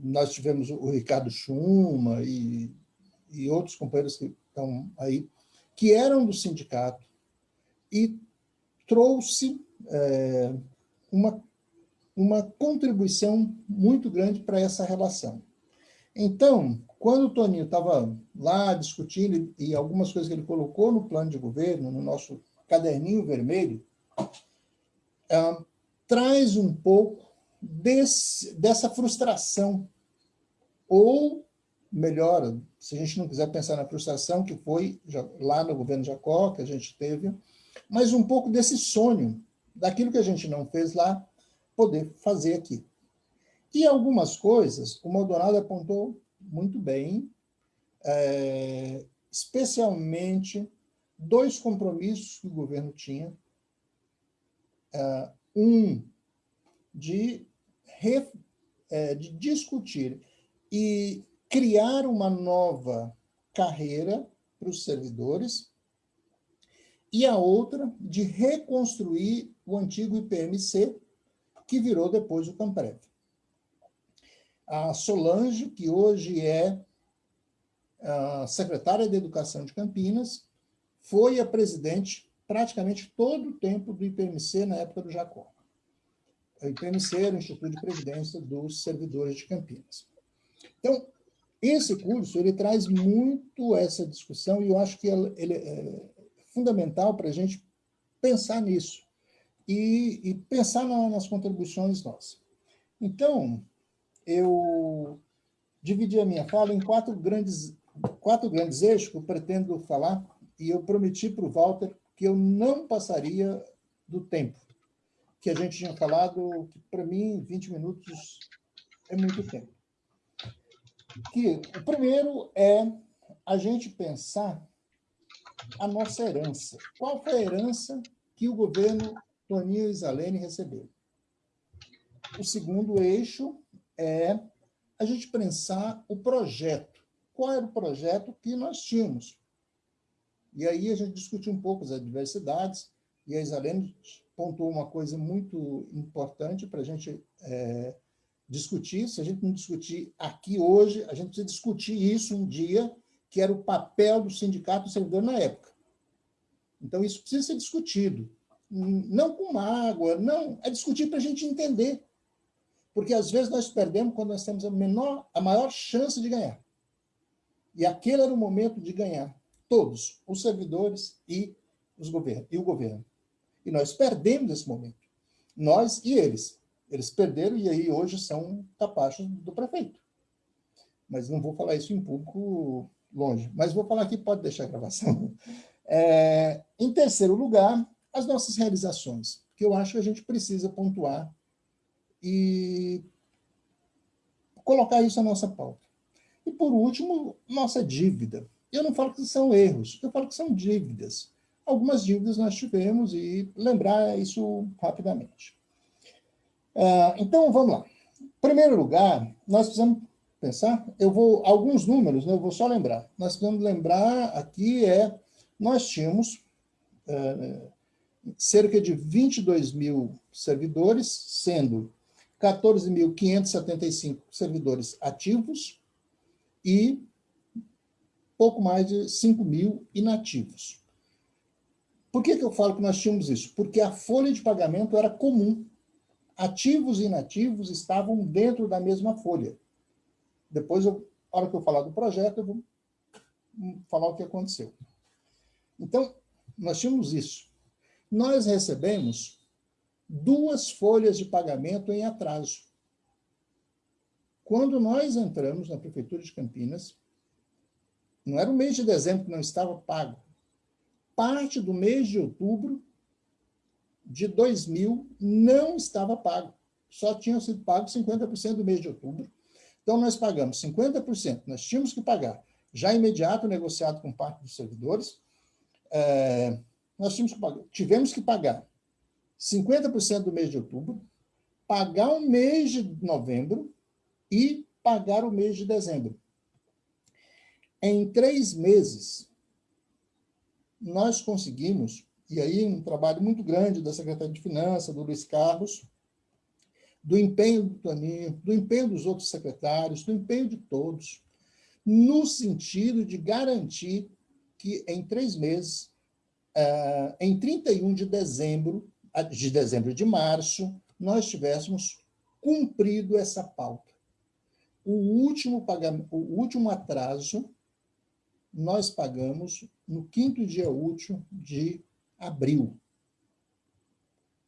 nós tivemos o Ricardo Schuma e, e outros companheiros que estão aí, que eram do sindicato, e trouxe é, uma, uma contribuição muito grande para essa relação. Então, quando o Toninho estava lá discutindo, e algumas coisas que ele colocou no plano de governo, no nosso caderninho vermelho, é, traz um pouco desse, dessa frustração, ou melhor, se a gente não quiser pensar na frustração que foi lá no governo Jacó, que a gente teve, mas um pouco desse sonho, daquilo que a gente não fez lá, poder fazer aqui. E algumas coisas, o Maldonado apontou muito bem, é, especialmente dois compromissos que o governo tinha. É, um, de, re, é, de discutir e criar uma nova carreira para os servidores, e a outra de reconstruir o antigo IPMC, que virou depois o Camprev a Solange, que hoje é secretária de Educação de Campinas, foi a presidente praticamente todo o tempo do IPMC na época do Jacó. O IPMC era o Instituto de Previdência dos Servidores de Campinas. Então, esse curso ele traz muito essa discussão e eu acho que ele é fundamental para a gente pensar nisso e, e pensar na, nas contribuições nossas. Então, eu dividi a minha fala em quatro grandes, quatro grandes eixos que eu pretendo falar, e eu prometi para o Walter que eu não passaria do tempo que a gente tinha falado, que para mim 20 minutos é muito tempo. Que o primeiro é a gente pensar a nossa herança. Qual foi a herança que o governo Toninho Isalene recebeu? O segundo eixo é a gente pensar o projeto. Qual era o projeto que nós tínhamos? E aí a gente discutiu um pouco as adversidades, e a Isalene pontuou uma coisa muito importante para a gente é, discutir. Se a gente não discutir aqui hoje, a gente precisa discutir isso um dia, que era o papel do sindicato do servidor na época. Então, isso precisa ser discutido. Não com mágoa, não, é discutir para a gente entender porque às vezes nós perdemos quando nós temos a, menor, a maior chance de ganhar. E aquele era o momento de ganhar. Todos, os servidores e, os governos, e o governo. E nós perdemos esse momento. Nós e eles. Eles perderam e aí hoje são capachos do prefeito. Mas não vou falar isso em público longe. Mas vou falar aqui, pode deixar a gravação. É, em terceiro lugar, as nossas realizações, que eu acho que a gente precisa pontuar e colocar isso na nossa pauta. E, por último, nossa dívida. Eu não falo que são erros, eu falo que são dívidas. Algumas dívidas nós tivemos e lembrar isso rapidamente. Uh, então, vamos lá. primeiro lugar, nós precisamos pensar, eu vou, alguns números, né, eu vou só lembrar. Nós precisamos lembrar aqui é, nós tínhamos é, cerca de 22 mil servidores, sendo 14.575 servidores ativos e pouco mais de 5 mil inativos. Por que, que eu falo que nós tínhamos isso? Porque a folha de pagamento era comum. Ativos e inativos estavam dentro da mesma folha. Depois, eu, na hora que eu falar do projeto, eu vou falar o que aconteceu. Então, nós tínhamos isso. Nós recebemos duas folhas de pagamento em atraso. Quando nós entramos na Prefeitura de Campinas, não era o mês de dezembro que não estava pago. Parte do mês de outubro de 2000 não estava pago. Só tinham sido pagos 50% do mês de outubro. Então, nós pagamos 50%. Nós tínhamos que pagar já imediato, negociado com parte dos servidores. É, nós tínhamos que pagar, tivemos que pagar 50% do mês de outubro, pagar o mês de novembro e pagar o mês de dezembro. Em três meses, nós conseguimos, e aí um trabalho muito grande da Secretaria de Finanças, do Luiz Carlos, do empenho do Toninho, do empenho dos outros secretários, do empenho de todos, no sentido de garantir que em três meses, eh, em 31 de dezembro, de dezembro de março, nós tivéssemos cumprido essa pauta. O último, pagamento, o último atraso nós pagamos no quinto dia útil de abril.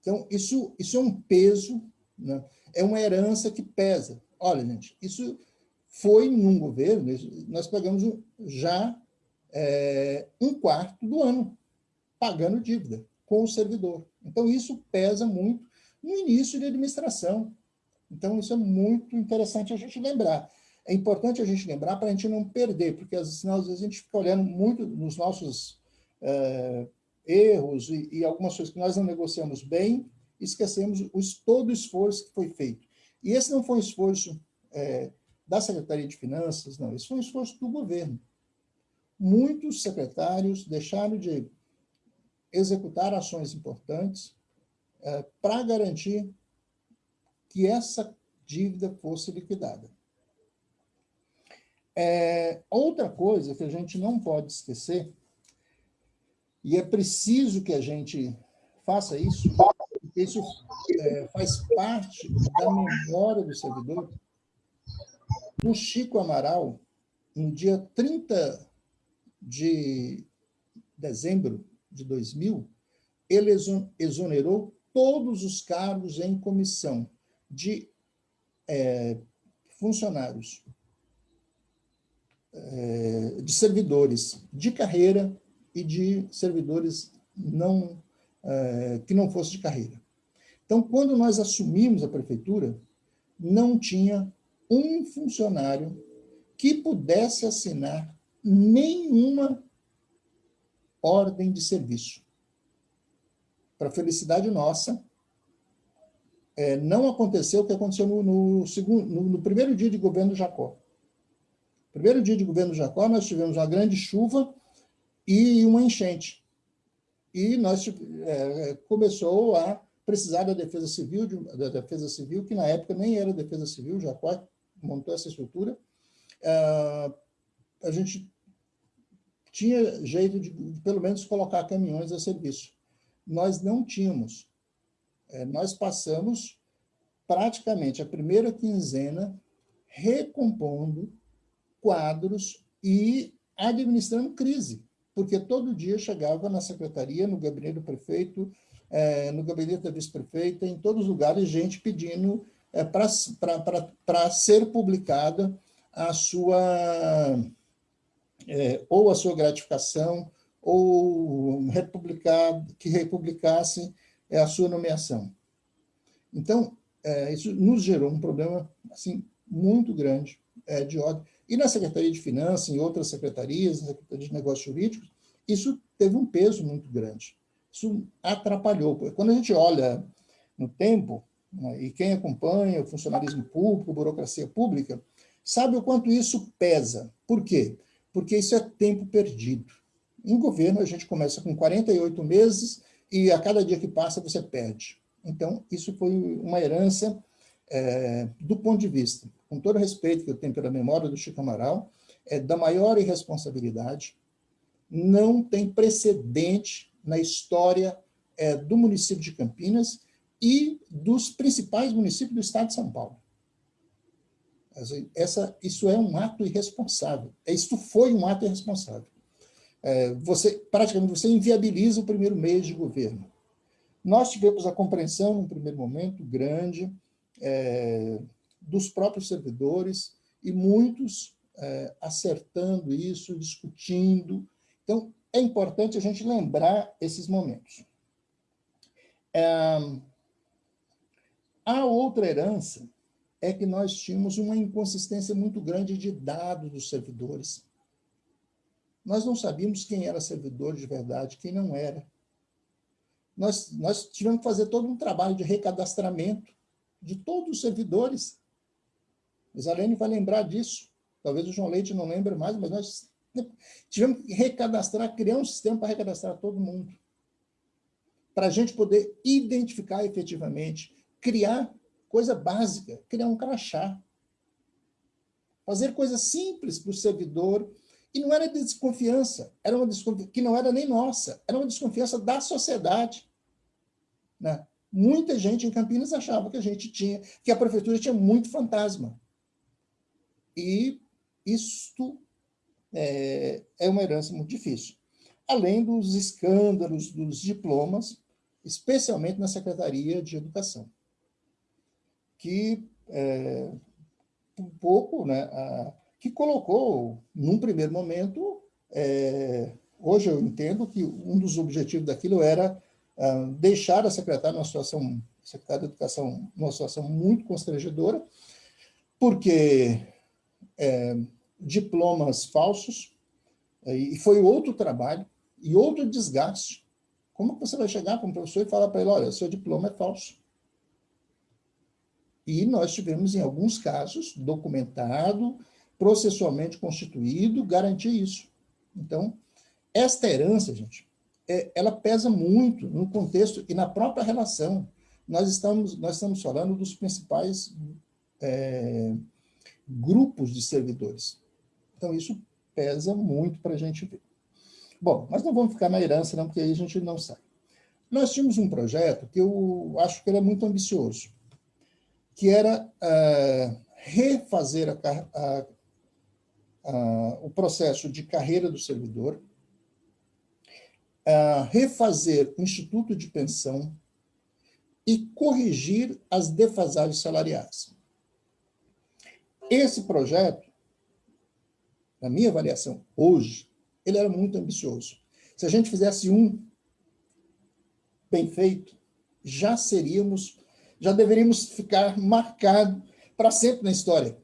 Então, isso, isso é um peso, né? é uma herança que pesa. Olha, gente, isso foi num governo, nós pagamos já é, um quarto do ano pagando dívida com o servidor. Então, isso pesa muito no início de administração. Então, isso é muito interessante a gente lembrar. É importante a gente lembrar para a gente não perder, porque senão, às vezes a gente fica olhando muito nos nossos é, erros e, e, algumas coisas que nós não negociamos bem, esquecemos os, todo o esforço que foi feito. E esse não foi um esforço é, da Secretaria de Finanças, não, esse foi um esforço do governo. Muitos secretários deixaram de executar ações importantes é, para garantir que essa dívida fosse liquidada. É, outra coisa que a gente não pode esquecer, e é preciso que a gente faça isso, isso é, faz parte da memória do servidor, o Chico Amaral, no dia 30 de dezembro de 2000, ele exonerou todos os cargos em comissão de é, funcionários é, de servidores de carreira e de servidores não, é, que não fossem de carreira. Então, quando nós assumimos a prefeitura, não tinha um funcionário que pudesse assinar nenhuma ordem de serviço. Para felicidade nossa, é, não aconteceu o que aconteceu no, no, segundo, no, no primeiro dia de governo Jacó. Primeiro dia de governo Jacó, nós tivemos uma grande chuva e uma enchente. E nós é, é, começou a precisar da defesa civil, de, da defesa civil, que na época nem era defesa civil, Jacó montou essa estrutura. Ah, a gente tinha jeito de, de, pelo menos, colocar caminhões a serviço. Nós não tínhamos. É, nós passamos praticamente a primeira quinzena recompondo quadros e administrando crise, porque todo dia chegava na secretaria, no gabinete do prefeito, é, no gabinete da vice-prefeita, em todos os lugares, gente pedindo é, para ser publicada a sua, é, ou a sua gratificação, ou republicar, que republicasse é, a sua nomeação. Então, é, isso nos gerou um problema assim, muito grande é, de ordem. E na Secretaria de Finanças, em outras secretarias, na Secretaria de Negócios Jurídicos, isso teve um peso muito grande. Isso atrapalhou. Quando a gente olha no tempo, né? e quem acompanha o funcionalismo público, burocracia pública, sabe o quanto isso pesa. Por quê? Isso é tempo perdido. Em governo, a gente começa com 48 meses e a cada dia que passa você perde. Então, isso foi uma herança é, do ponto de vista, com todo o respeito que eu tenho pela memória do Chico Amaral, é da maior irresponsabilidade, não tem precedente na história é, do município de Campinas e dos principais municípios do estado de São Paulo. Essa, isso é um ato irresponsável. Isso foi um ato irresponsável. É, você, praticamente, você inviabiliza o primeiro mês de governo. Nós tivemos a compreensão, num primeiro momento, grande, é, dos próprios servidores, e muitos é, acertando isso, discutindo. Então, é importante a gente lembrar esses momentos. É, a outra herança é que nós tínhamos uma inconsistência muito grande de dados dos servidores. Nós não sabíamos quem era servidor de verdade, quem não era. Nós, nós tivemos que fazer todo um trabalho de recadastramento de todos os servidores. Isalene vai lembrar disso. Talvez o João Leite não lembre mais, mas nós tivemos que recadastrar, criar um sistema para recadastrar todo mundo. Para a gente poder identificar efetivamente, criar coisa básica, criar um crachá. Fazer coisas simples para o servidor. E não era desconfiança, era uma desconfiança que não era nem nossa, era uma desconfiança da sociedade. Né? Muita gente em Campinas achava que a gente tinha, que a prefeitura tinha muito fantasma. E isto é, é uma herança muito difícil. Além dos escândalos dos diplomas, especialmente na Secretaria de Educação, que é, um pouco, né, a, que colocou, num primeiro momento, é, hoje eu entendo que um dos objetivos daquilo era uh, deixar a secretária numa situação, secretária de Educação, numa situação muito constrangedora, porque é, diplomas falsos, é, e foi outro trabalho, e outro desgaste. Como você vai chegar para um professor e falar para ele, olha, seu diploma é falso? E nós tivemos, em alguns casos, documentado, processualmente constituído, garantir isso. Então, esta herança, gente, é, ela pesa muito no contexto e na própria relação. Nós estamos, nós estamos falando dos principais é, grupos de servidores. Então, isso pesa muito para a gente ver. Bom, mas não vamos ficar na herança, não, porque aí a gente não sai. Nós tínhamos um projeto que eu acho que era muito ambicioso, que era uh, refazer a, a, a, o processo de carreira do servidor, uh, refazer o instituto de pensão e corrigir as defasagens salariais. Esse projeto, na minha avaliação, hoje, ele era muito ambicioso. Se a gente fizesse um bem feito, já seríamos, já deveríamos ficar marcado para sempre na história.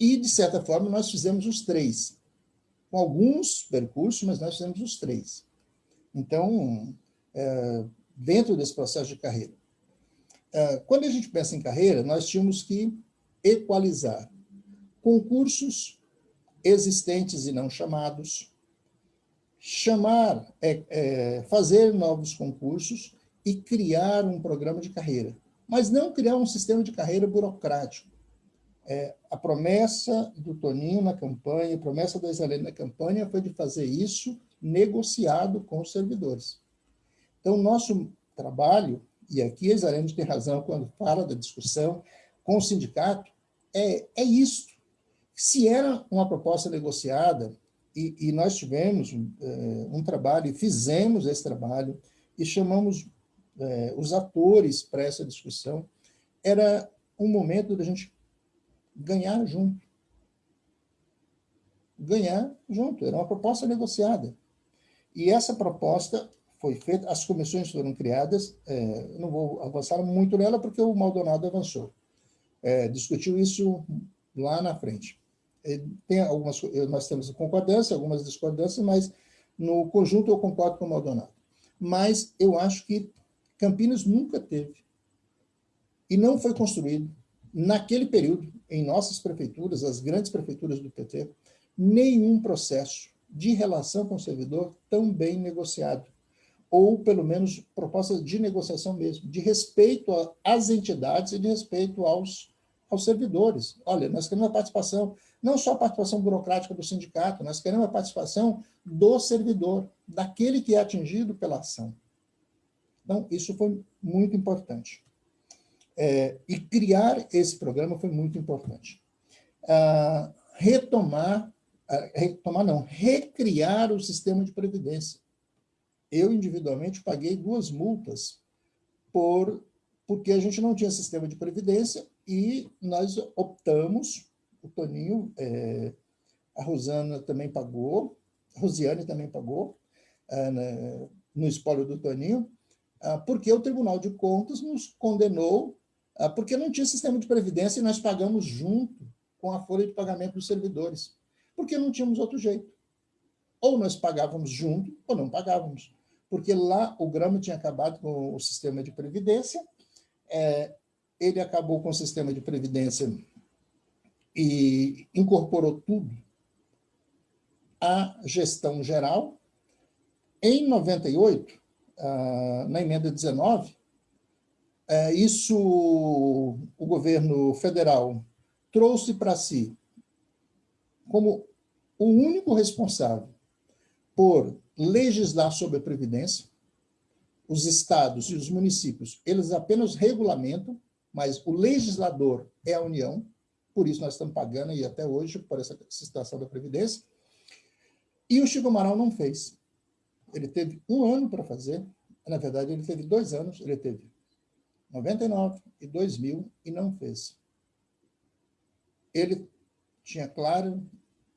E, de certa forma, nós fizemos os três. Com alguns percursos, mas nós fizemos os três. Então, é, dentro desse processo de carreira. É, quando a gente pensa em carreira, nós tínhamos que equalizar concursos existentes e não chamados, chamar, é, é, fazer novos concursos e criar um programa de carreira, mas não criar um sistema de carreira burocrático. É, a promessa do Toninho na campanha, a promessa da Isalene na campanha foi de fazer isso negociado com os servidores. Então, nosso trabalho, e aqui a Isalene tem razão quando fala da discussão com o sindicato, é, é isso. Se era uma proposta negociada, e, e nós tivemos é, um trabalho, fizemos esse trabalho, e chamamos é, os atores para essa discussão, era um momento da gente ganhar junto. Ganhar junto, era uma proposta negociada. E essa proposta foi feita, as comissões foram criadas, é, não vou avançar muito nela, porque o Maldonado avançou é, discutiu isso lá na frente. Tem algumas, nós temos concordância, algumas discordâncias, mas no conjunto eu concordo com o Maldonado. Mas eu acho que Campinas nunca teve E não foi construído, naquele período, em nossas prefeituras, as grandes prefeituras do PT, nenhum processo de relação com o servidor tão bem negociado, ou pelo menos proposta de negociação mesmo, de respeito às entidades e de respeito aos, aos servidores. Olha, nós queremos a participação, não só a participação burocrática do sindicato, nós queremos a participação do servidor, daquele que é atingido pela ação. Então, isso foi muito importante. É, e criar esse programa foi muito importante. Ah, retomar, ah, retomar não, recriar o sistema de previdência. Eu, individualmente, paguei duas multas por, porque a gente não tinha sistema de previdência e nós optamos, o Toninho, é, a Rosana também pagou, a Rosiane também pagou, é, no espólio do Toninho, porque o Tribunal de Contas nos condenou ah, porque não tinha sistema de previdência e nós pagamos junto com a folha de pagamento dos servidores, porque não tínhamos outro jeito. Ou nós pagávamos junto, ou não pagávamos. Porque lá o Grama tinha acabado com o sistema de previdência, é, ele acabou com o sistema de previdência e incorporou tudo à gestão geral. Em 98, ah, na emenda 19, é, isso o governo federal trouxe para si como o único responsável por legislar sobre a Previdência, os estados e os municípios, eles apenas regulamentam, mas o legislador é a União, por isso nós estamos pagando e até hoje por essa situação da Previdência, e o Chico Amaral não fez. Ele teve um ano para fazer, na verdade, ele teve dois anos, ele teve 99 e 2000 e não fez. Ele tinha claro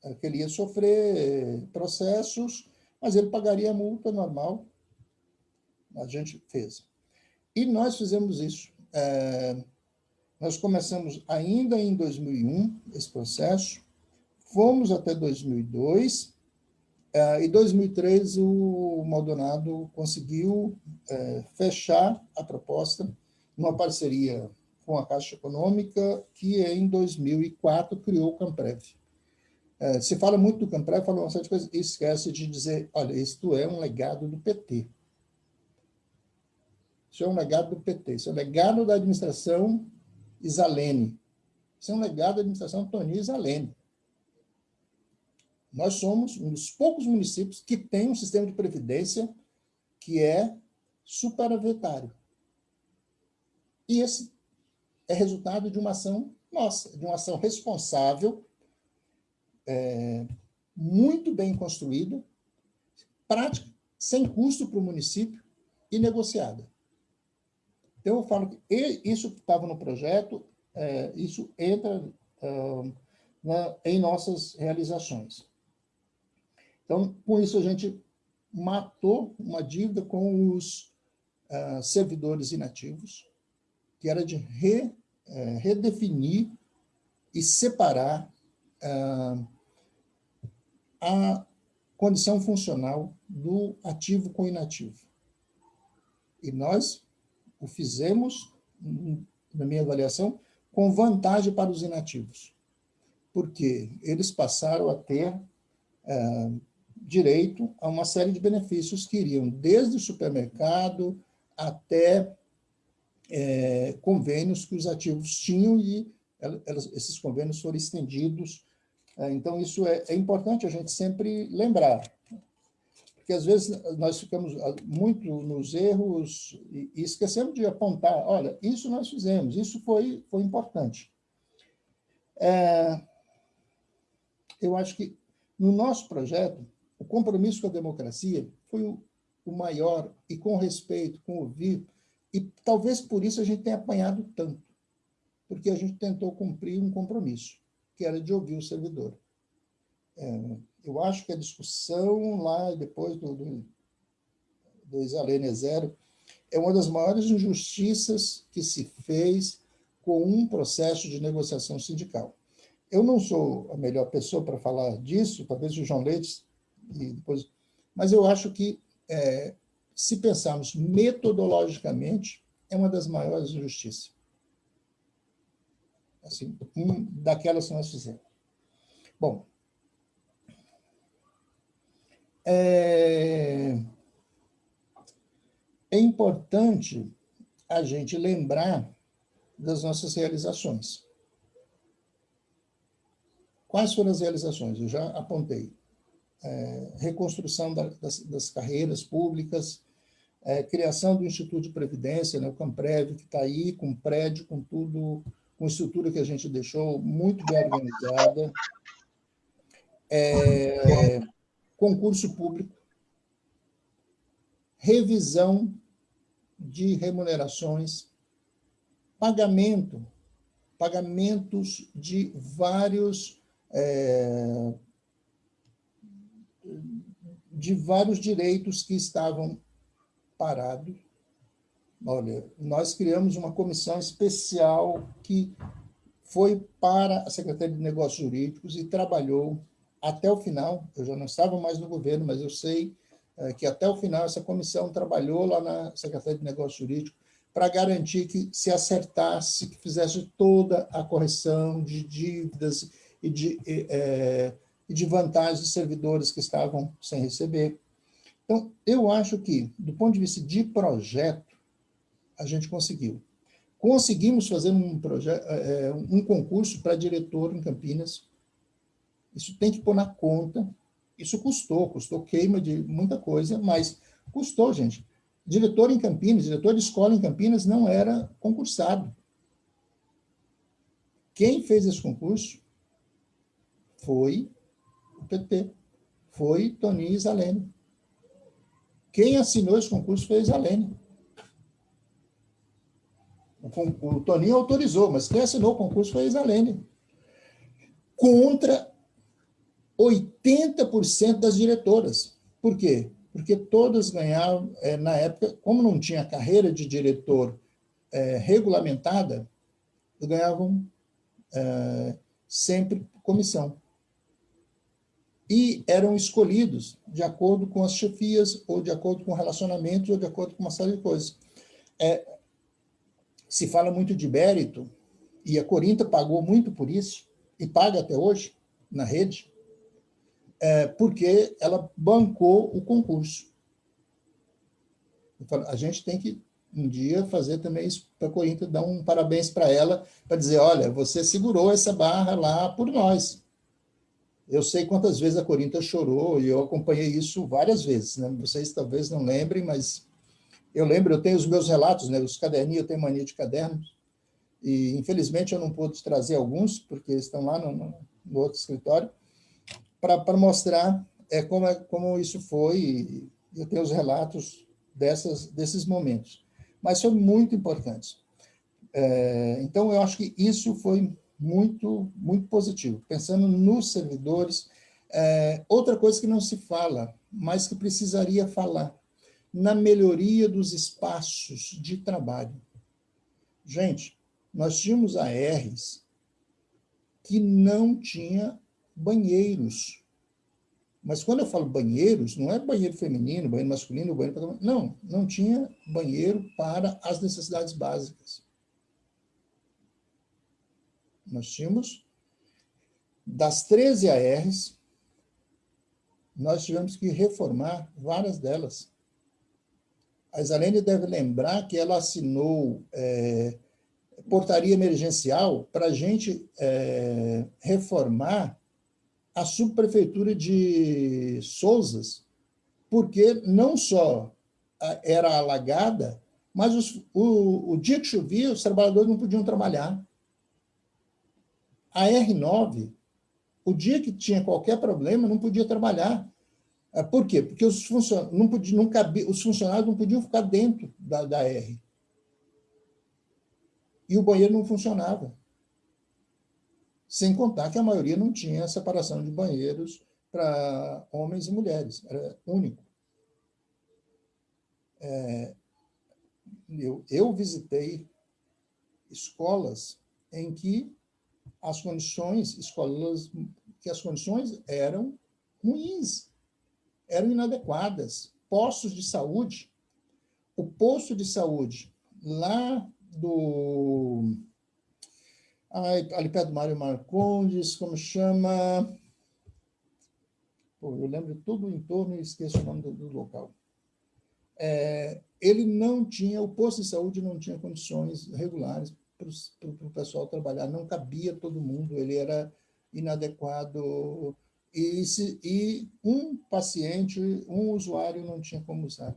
eh, que ele ia sofrer eh, processos, mas ele pagaria a multa normal. A gente fez. E nós fizemos isso. É, nós começamos ainda em 2001 esse processo, fomos até 2002, é, em 2003, o Maldonado conseguiu é, fechar a proposta numa parceria com a Caixa Econômica, que em 2004 criou o Camprev. É, se fala muito do Camprev, fala uma série coisas, e esquece de dizer, olha, isto é um legado do PT. Isso é um legado do PT, isso é um legado da administração Isalene. Isso é um legado da administração Toninho Isalene. Nós somos um dos poucos municípios que tem um sistema de previdência que é superavitário. E esse é resultado de uma ação nossa, de uma ação responsável, é, muito bem construída, prática, sem custo para o município e negociada. Então, eu falo que isso estava no projeto, é, isso entra uh, na, em nossas realizações. Então, com isso, a gente matou uma dívida com os uh, servidores inativos, que era de re, uh, redefinir e separar uh, a condição funcional do ativo com inativo. E nós o fizemos, na minha avaliação, com vantagem para os inativos, porque eles passaram a ter uh, direito a uma série de benefícios que iriam desde o supermercado até é, convênios que os ativos tinham e elas, esses convênios foram estendidos. É, então, isso é, é importante a gente sempre lembrar, porque às vezes nós ficamos ah, muito nos erros e, e esquecemos de apontar, olha, isso nós fizemos, isso foi, foi importante. É, eu acho que no nosso projeto, o compromisso com a democracia foi o, maior, e com respeito, com ouvir, e talvez por isso a gente tenha apanhado tanto, porque a gente tentou cumprir um compromisso, que era de ouvir o servidor. É, eu acho que a discussão lá, depois do, do, do Isalene Zero, é uma das maiores injustiças que se fez com um processo de negociação sindical. Eu não sou a melhor pessoa para falar disso, talvez o João Leite e depois... Mas eu acho que, é, se pensarmos metodologicamente, é uma das maiores injustiças. assim, um daquelas que nós fizemos. Bom, é, é importante a gente lembrar das nossas realizações. Quais foram as realizações? Eu já apontei. É, reconstrução da, das, das, carreiras públicas, é, criação do Instituto de Previdência, né, o Camprev, que está aí, com prédio, com tudo, com estrutura que a gente deixou muito bem organizada. É, concurso público, revisão de remunerações, pagamento, pagamentos de vários é, de vários direitos que estavam parados. Olha, nós criamos uma comissão especial que foi para a Secretaria de Negócios Jurídicos e trabalhou até o final. Eu já não estava mais no governo, mas eu sei é, que até o final essa comissão trabalhou lá na Secretaria de Negócios Jurídicos para garantir que se acertasse, que fizesse toda a correção de dívidas e de, é, e de vantagens de servidores que estavam sem receber. Então, eu acho que, do ponto de vista de projeto, a gente conseguiu. Conseguimos fazer um, projeto, é, um concurso para diretor em Campinas. Isso tem que pôr na conta. Isso custou, custou queima de muita coisa, mas custou, gente. Diretor em Campinas, diretor de escola em Campinas não era concursado. Quem fez esse concurso foi PT, foi Toninho Isalene. Quem assinou esse concurso foi Isalene. O, o Toninho autorizou, mas quem assinou o concurso foi Isalene. Contra 80% das diretoras. Por quê? Porque todas ganhavam, é, na época, como não tinha carreira de diretor é, regulamentada, ganhavam é, sempre comissão e eram escolhidos de acordo com as chefias, ou de acordo com relacionamentos, ou de acordo com uma série de coisas. É, se fala muito de mérito, e a Corinta pagou muito por isso, e paga até hoje, na rede, é, porque ela bancou o concurso. A gente tem que, um dia, fazer também isso para a Corinta, dar um parabéns para ela, para dizer, olha, você segurou essa barra lá por nós, eu sei quantas vezes a Corinthians chorou e eu acompanhei isso várias vezes. Né? Vocês talvez não lembrem, mas eu lembro, eu tenho os meus relatos, né? os caderninhos, eu tenho mania de cadernos, e infelizmente eu não pude trazer alguns, porque estão lá no, no outro escritório, para mostrar é, como, é, como isso foi, e eu tenho os relatos dessas, desses momentos. Mas são muito importantes. É, então, eu acho que isso foi muito, muito positivo. Pensando nos servidores, é, outra coisa que não se fala, mas que precisaria falar, na melhoria dos espaços de trabalho. Gente, nós tínhamos ARs que não tinha banheiros. Mas quando eu falo banheiros, não é banheiro feminino, banheiro masculino, banheiro... Não, não tinha banheiro para as necessidades básicas nós tínhamos, das 13 ARs, nós tivemos que reformar várias delas. A Isalene deve lembrar que ela assinou é, portaria emergencial para a gente é, reformar a subprefeitura de Souzas, porque não só era alagada, mas os, o, o dia que chovia, os trabalhadores não podiam trabalhar. A R9, o dia que tinha qualquer problema, não podia trabalhar. É, por quê? Porque os, funcion... não podia, não cabia, os funcionários não podiam ficar dentro da, da R. E o banheiro não funcionava. Sem contar que a maioria não tinha separação de banheiros para homens e mulheres, era único. É, eu, eu visitei escolas em que as condições escolas, que as condições eram ruins, eram inadequadas. Postos de saúde, o posto de saúde lá do ali perto do Mário Marcondes, como chama... Pô, eu lembro tudo o entorno e esqueço o nome do, do local. É, ele não tinha, o posto de saúde não tinha condições regulares para o pessoal trabalhar, não cabia todo mundo, ele era inadequado, e, se, e um paciente, um usuário não tinha como usar.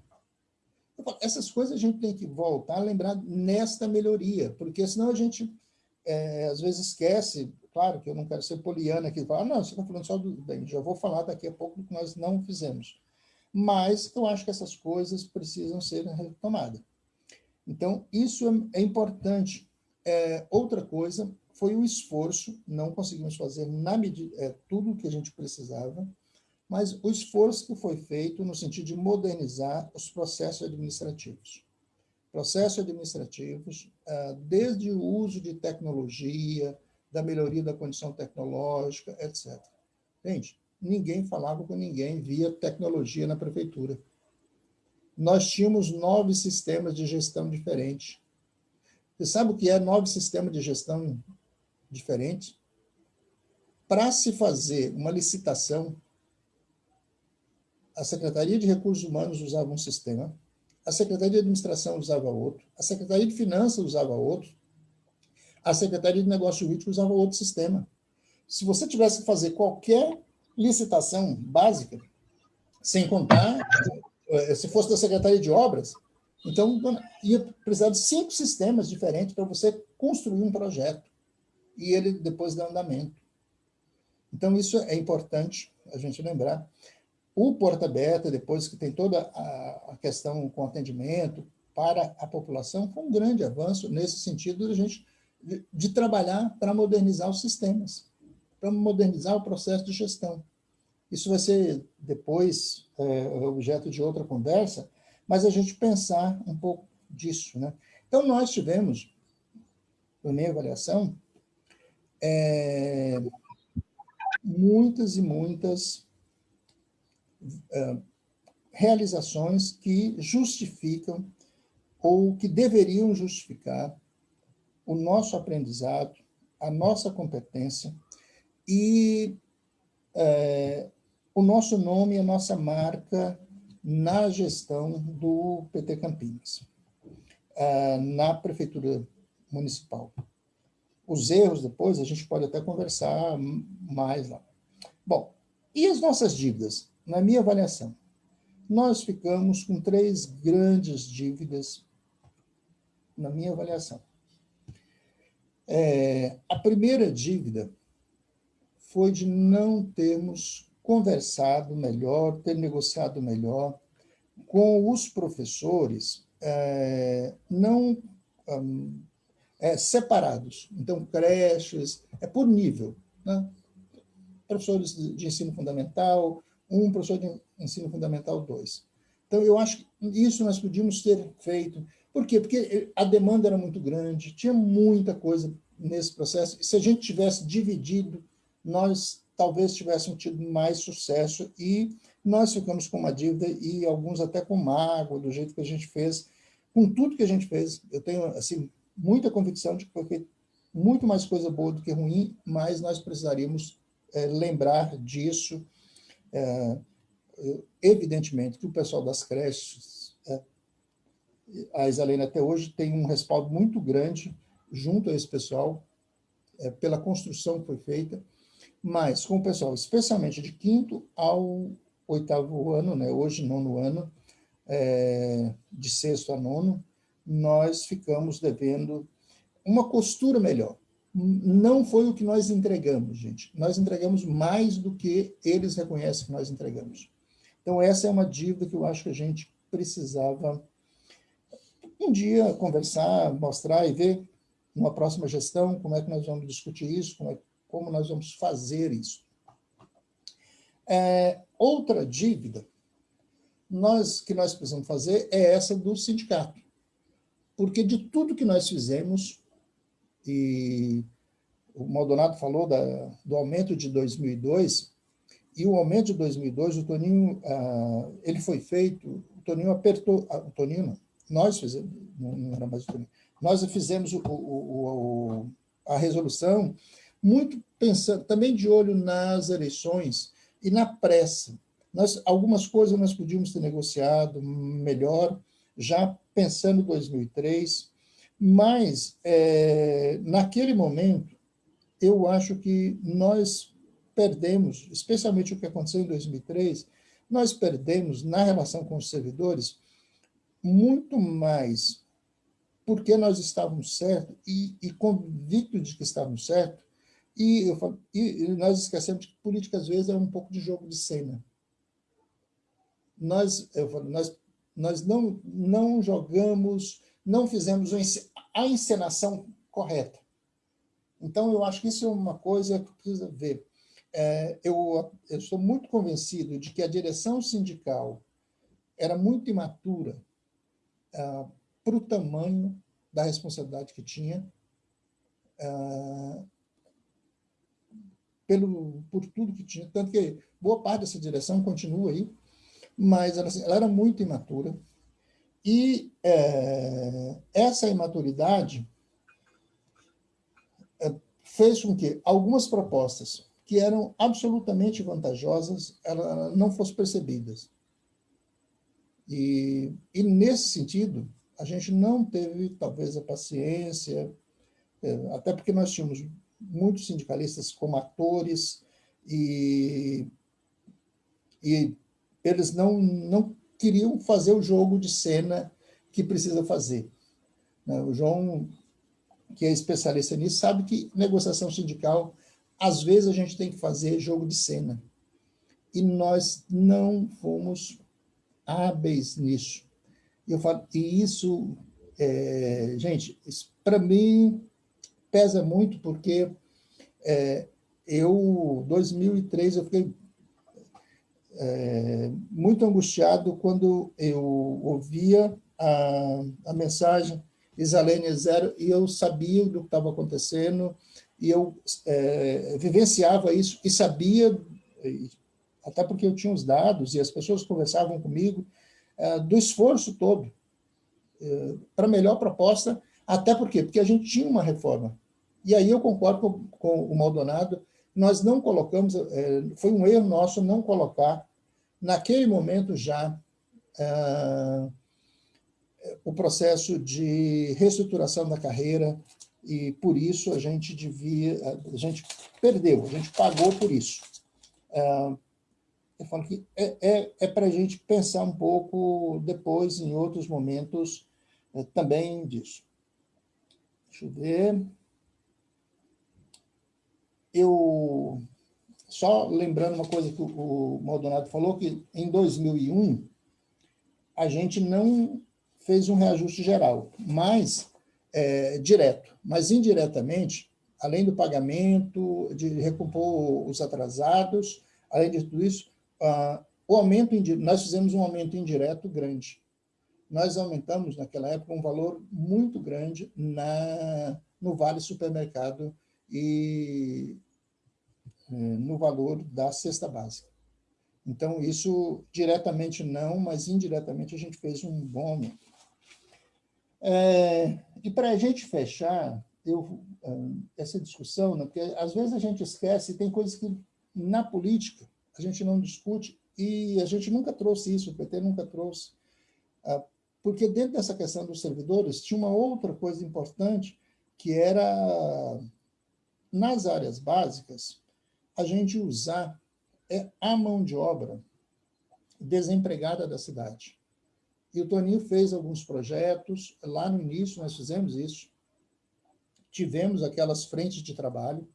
Essas coisas a gente tem que voltar a lembrar nesta melhoria, porque senão a gente, é, às vezes, esquece, claro que eu não quero ser poliana aqui, falar, ah, não, você está falando só do bem, já vou falar daqui a pouco do que nós não fizemos. Mas eu acho que essas coisas precisam ser retomadas. Então, isso é, é importante. É, outra coisa foi o esforço, não conseguimos fazer na medida, é, tudo o que a gente precisava, mas o esforço que foi feito no sentido de modernizar os processos administrativos. Processos administrativos, ah, desde o uso de tecnologia, da melhoria da condição tecnológica, etc. Gente, ninguém falava com ninguém via tecnologia na prefeitura. Nós tínhamos nove sistemas de gestão diferentes. Você sabe o que é nove sistemas de gestão diferentes? Para se fazer uma licitação, a Secretaria de Recursos Humanos usava um sistema, a Secretaria de Administração usava outro, a Secretaria de Finanças usava outro, a Secretaria de Negócios Jurídicos usava outro sistema. Se você tivesse que fazer qualquer licitação básica, sem contar, eh, se fosse da Secretaria de Obras, então ia precisar de cinco sistemas diferentes para você construir um projeto e ele depois dar andamento. Então, isso é importante a gente lembrar. O Porta Beta, depois que tem toda a, questão com atendimento para a população, foi um grande avanço nesse sentido de, a gente, de, de trabalhar para modernizar os sistemas, para modernizar o processo de gestão. Isso vai ser depois é, objeto de outra conversa, mas a gente pensar um pouco disso. Né? Então, nós tivemos, na minha avaliação, é, muitas e muitas realizações que justificam ou que deveriam justificar o nosso aprendizado, a nossa competência e é, o nosso nome, a nossa marca na gestão do PT Campinas, é, na Prefeitura Municipal. Os erros depois a gente pode até conversar mais lá. Bom, e as nossas dívidas? na minha avaliação, nós ficamos com três grandes dívidas na minha avaliação. É, a primeira dívida foi de não termos conversado melhor, ter negociado melhor com os professores, é, não um, é, separados. Então, creches, é por nível. Né? Professores de ensino fundamental, um professor de ensino fundamental 2. Então, eu acho que isso nós podíamos ter feito. Por quê? Porque a demanda era muito grande, tinha muita coisa nesse processo. Se a gente tivesse dividido, nós talvez tivéssemos tido mais sucesso e nós ficamos com uma dívida e alguns até com mágoa do jeito que a gente fez, com tudo que a gente fez. Eu tenho assim muita convicção de que foi feito muito mais coisa boa do que ruim, mas nós precisaríamos é, lembrar disso é, evidentemente que o pessoal das creches, é, a Isalene até hoje tem um respaldo muito grande junto a esse pessoal, é, pela construção que foi feita, mas com o pessoal, especialmente de quinto ao oitavo ano, né, hoje nono ano, é, de sexto a nono, nós ficamos devendo uma costura melhor não foi o que nós entregamos, gente. Nós entregamos mais do que eles reconhecem que nós entregamos. Então, essa é uma dívida que eu acho que a gente precisava um dia conversar, mostrar e ver numa próxima gestão como é que nós vamos discutir isso, como, é, como nós vamos fazer isso. É, outra dívida nós, que nós precisamos fazer é essa do sindicato. Porque de tudo que nós fizemos, e o Maldonado falou da, do aumento de 2002, e o aumento de 2002, o Toninho, ah, ele foi feito, o Toninho apertou, ah, o Toninho não, nós fizemos, não, não era mais o Toninho, nós fizemos o, o, o, a resolução, muito pensando, também de olho nas eleições e na pressa. Nós, algumas coisas nós podíamos ter negociado melhor, já pensando em 2003, mas, é, naquele momento, eu acho que nós perdemos, especialmente o que aconteceu em 2003, nós perdemos na relação com os servidores muito mais porque nós estávamos certos e, e convictos de que estávamos certos, e, eu e nós esquecemos que política, às vezes, é um pouco de jogo de cena. Nós, eu nós, nós não, não jogamos, não fizemos a encenação correta. Então, eu acho que isso é uma coisa que precisa ver. É, eu, eu estou muito convencido de que a direção sindical era muito imatura ah, para o tamanho da responsabilidade que tinha, ah, pelo, por tudo que tinha. Tanto que boa parte dessa direção continua aí, mas ela, assim, ela era muito imatura. E é, essa imaturidade é, fez com que algumas propostas que eram absolutamente vantajosas ela não fossem percebidas. E, e, nesse sentido, a gente não teve, talvez, a paciência, é, até porque nós tínhamos muitos sindicalistas como atores e, e eles não, não queriam fazer o jogo de cena que precisa fazer. Né? O João, que é especialista nisso, sabe que negociação sindical, às vezes a gente tem que fazer jogo de cena. E nós não fomos hábeis nisso. E eu falo, e isso, é, gente, para mim pesa muito porque é, eu, 2003, eu fiquei é, muito angustiado quando eu ouvia a, a mensagem Isalene Zero e eu sabia do que estava acontecendo e eu é, vivenciava isso e sabia, até porque eu tinha os dados e as pessoas conversavam comigo, é, do esforço todo é, para melhor proposta, até porque porque a gente tinha uma reforma. E aí eu concordo com, com o Maldonado, nós não colocamos, é, foi um erro nosso não colocar, naquele momento já, é, o processo de reestruturação da carreira, e por isso a gente devia, a gente perdeu, a gente pagou por isso. É, eu falo que é, é, é para a gente pensar um pouco depois, em outros momentos, é, também disso. Deixa eu ver. Eu, só lembrando uma coisa que o Maldonado falou, que em 2001 a gente não fez um reajuste geral, mas é, direto, mas indiretamente, além do pagamento, de recompor os atrasados, além de tudo isso, ah, o aumento nós fizemos um aumento indireto grande. Nós aumentamos, naquela época, um valor muito grande na, no Vale Supermercado e no valor da cesta básica. Então, isso diretamente não, mas indiretamente a gente fez um bom aumento. É, e para a gente fechar eu, ah, essa discussão, né, porque às vezes a gente esquece, tem coisas que na política a gente não discute, e a gente nunca trouxe isso, o PT nunca trouxe, ah, porque dentro dessa questão dos servidores tinha uma outra coisa importante, que era, nas áreas básicas, a gente usar é, a mão de obra desempregada da cidade. E o Toninho fez alguns projetos, lá no início nós fizemos isso, tivemos aquelas frentes de trabalho,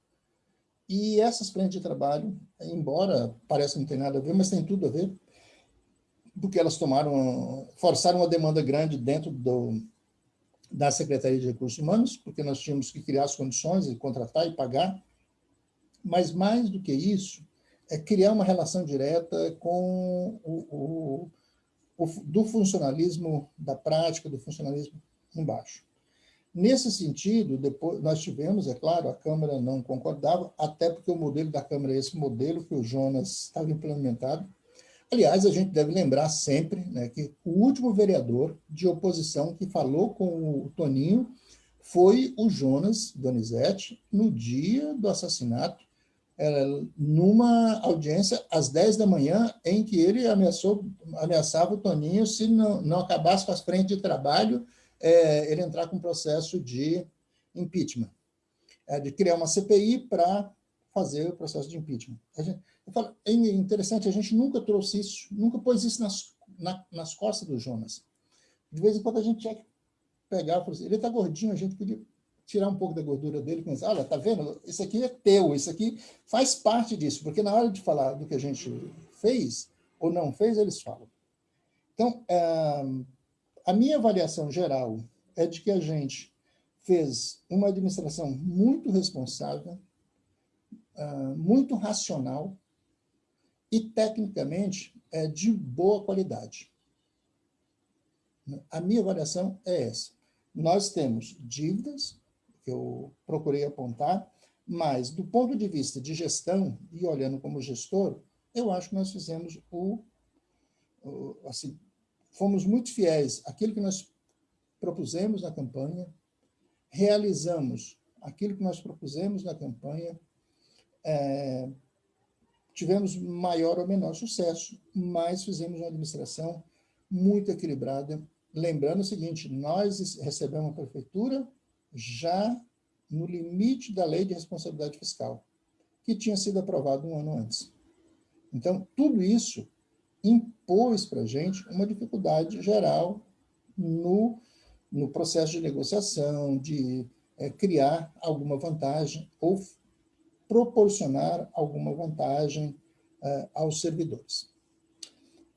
e essas frentes de trabalho, embora pareça não ter nada a ver, mas tem tudo a ver, porque elas tomaram, forçaram uma demanda grande dentro do, da Secretaria de Recursos Humanos, porque nós tínhamos que criar as condições e contratar e pagar, mas mais do que isso, é criar uma relação direta com o, o, o do funcionalismo da prática, do funcionalismo embaixo. Nesse sentido, depois nós tivemos, é claro, a Câmara não concordava, até porque o modelo da Câmara é esse modelo que o Jonas estava implementado. Aliás, a gente deve lembrar sempre né, que o último vereador de oposição que falou com o Toninho foi o Jonas Donizete no dia do assassinato, numa audiência às 10 da manhã, em que ele ameaçou, ameaçava o Toninho, se não, não acabasse com as frentes de trabalho, é, ele entrar com um processo de impeachment, é, de criar uma CPI para fazer o processo de impeachment. Gente, falo, é interessante, a gente nunca trouxe isso, nunca pôs isso nas, na, nas costas do Jonas. De vez em quando a gente tinha que pegar, assim, ele está gordinho, a gente podia tirar um pouco da gordura dele pensar, olha, tá vendo? Isso aqui é teu, isso aqui faz parte disso, porque na hora de falar do que a gente fez ou não fez, eles falam. Então, eh, a minha avaliação geral é de que a gente fez uma administração muito responsável, eh, muito racional e, tecnicamente, é de boa qualidade. A minha avaliação é essa. Nós temos dívidas, eu procurei apontar, mas do ponto de vista de gestão, e olhando como gestor, eu acho que nós fizemos o, o assim, fomos muito fiéis àquilo que nós propusemos na campanha, realizamos aquilo que nós propusemos na campanha, é, tivemos maior ou menor sucesso, mas fizemos uma administração muito equilibrada. Lembrando o seguinte, nós recebemos a prefeitura já no limite da lei de responsabilidade fiscal, que tinha sido aprovado um ano antes. Então, tudo isso impôs para a gente uma dificuldade geral no, no processo de negociação, de é, criar alguma vantagem ou proporcionar alguma vantagem é, aos servidores.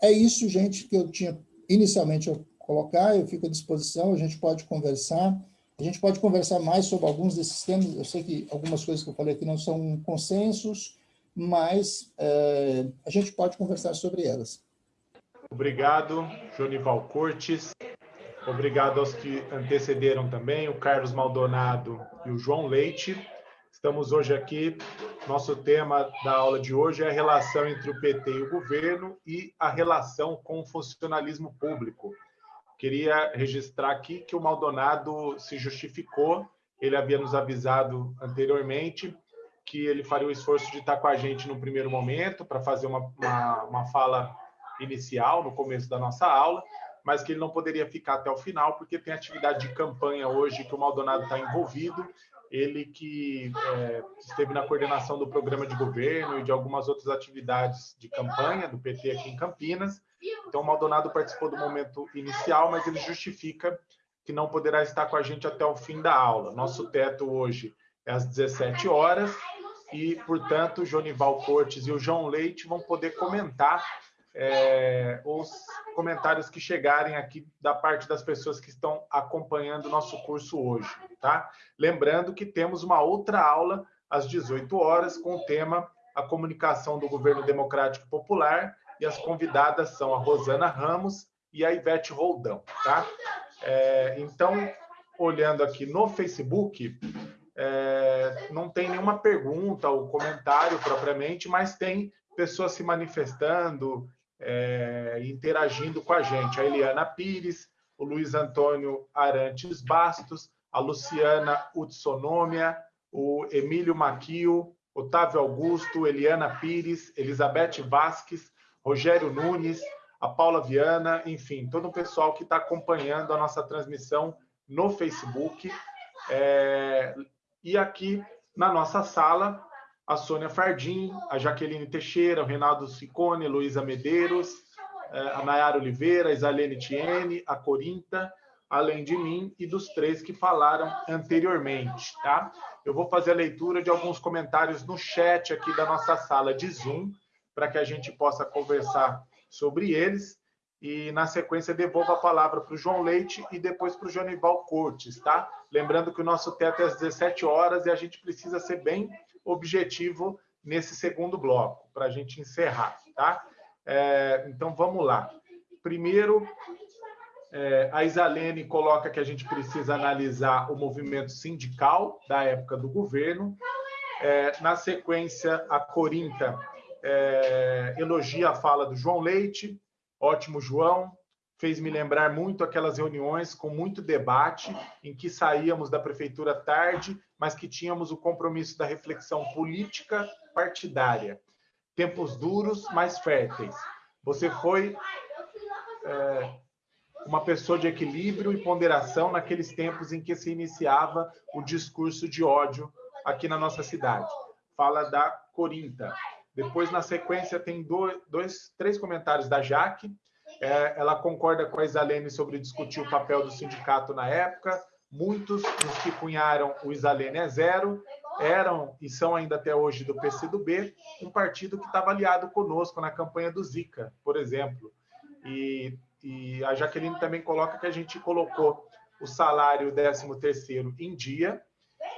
É isso, gente, que eu tinha inicialmente a colocar, eu fico à disposição, a gente pode conversar, a gente pode conversar mais sobre alguns desses temas, eu sei que algumas coisas que eu falei aqui não são consensos, mas é, a gente pode conversar sobre elas. Obrigado, Jonival Cortes. Obrigado aos que antecederam também, o Carlos Maldonado e o João Leite. Estamos hoje aqui, nosso tema da aula de hoje é a relação entre o PT e o governo e a relação com o funcionalismo público. Queria registrar aqui que o Maldonado se justificou, ele havia nos avisado anteriormente que ele faria o esforço de estar com a gente no primeiro momento, para fazer uma, uma, uma fala inicial, no começo da nossa aula, mas que ele não poderia ficar até o final, porque tem atividade de campanha hoje que o Maldonado está envolvido, ele que é, esteve na coordenação do programa de governo e de algumas outras atividades de campanha do PT aqui em Campinas, então, o Maldonado participou do momento inicial, mas ele justifica que não poderá estar com a gente até o fim da aula. Nosso teto hoje é às 17 horas e, portanto, o Jonival Cortes e o João Leite vão poder comentar é, os comentários que chegarem aqui da parte das pessoas que estão acompanhando o nosso curso hoje, tá? Lembrando que temos uma outra aula às 18 horas com o tema a comunicação do governo democrático popular e as convidadas são a Rosana Ramos e a Ivete Roldão, tá? É, então, olhando aqui no Facebook, é, não tem nenhuma pergunta ou comentário propriamente, mas tem pessoas se manifestando, é, interagindo com a gente. A Eliana Pires, o Luiz Antônio Arantes Bastos, a Luciana Utsonômia, o Emílio Maquio, Otávio Augusto, Eliana Pires, Elizabeth Vasques, Rogério Nunes, a Paula Viana, enfim, todo o pessoal que está acompanhando a nossa transmissão no Facebook. É, e aqui na nossa sala, a Sônia Fardim, a Jaqueline Teixeira, o Renato Sicone, Luísa Medeiros, é, a Nayara Oliveira, a Isalene Tiene, a Corinta, além de mim e dos três que falaram anteriormente, tá? Eu vou fazer a leitura de alguns comentários no chat aqui da nossa sala de Zoom, para que a gente possa conversar sobre eles. E, na sequência, devolvo a palavra para o João Leite e depois para o Jonival Cortes, tá? Lembrando que o nosso teto é às 17 horas e a gente precisa ser bem objetivo nesse segundo bloco, para a gente encerrar, tá? É, então, vamos lá. Primeiro, é, a Isalene coloca que a gente precisa analisar o movimento sindical da época do governo. É, na sequência, a Corinta é, elogia a fala do João Leite, ótimo João, fez me lembrar muito aquelas reuniões com muito debate, em que saíamos da prefeitura tarde, mas que tínhamos o compromisso da reflexão política partidária. Tempos duros, mas férteis. Você foi é, uma pessoa de equilíbrio e ponderação naqueles tempos em que se iniciava o discurso de ódio aqui na nossa cidade. Fala da Corinta. Depois, na sequência, tem dois, dois três comentários da Jaque. É, ela concorda com a Isalene sobre discutir o papel do sindicato na época. Muitos dos que cunharam o Isalene é zero eram e são ainda até hoje do PCdoB, um partido que estava aliado conosco na campanha do Zika, por exemplo. E, e a Jaqueline também coloca que a gente colocou o salário 13º em dia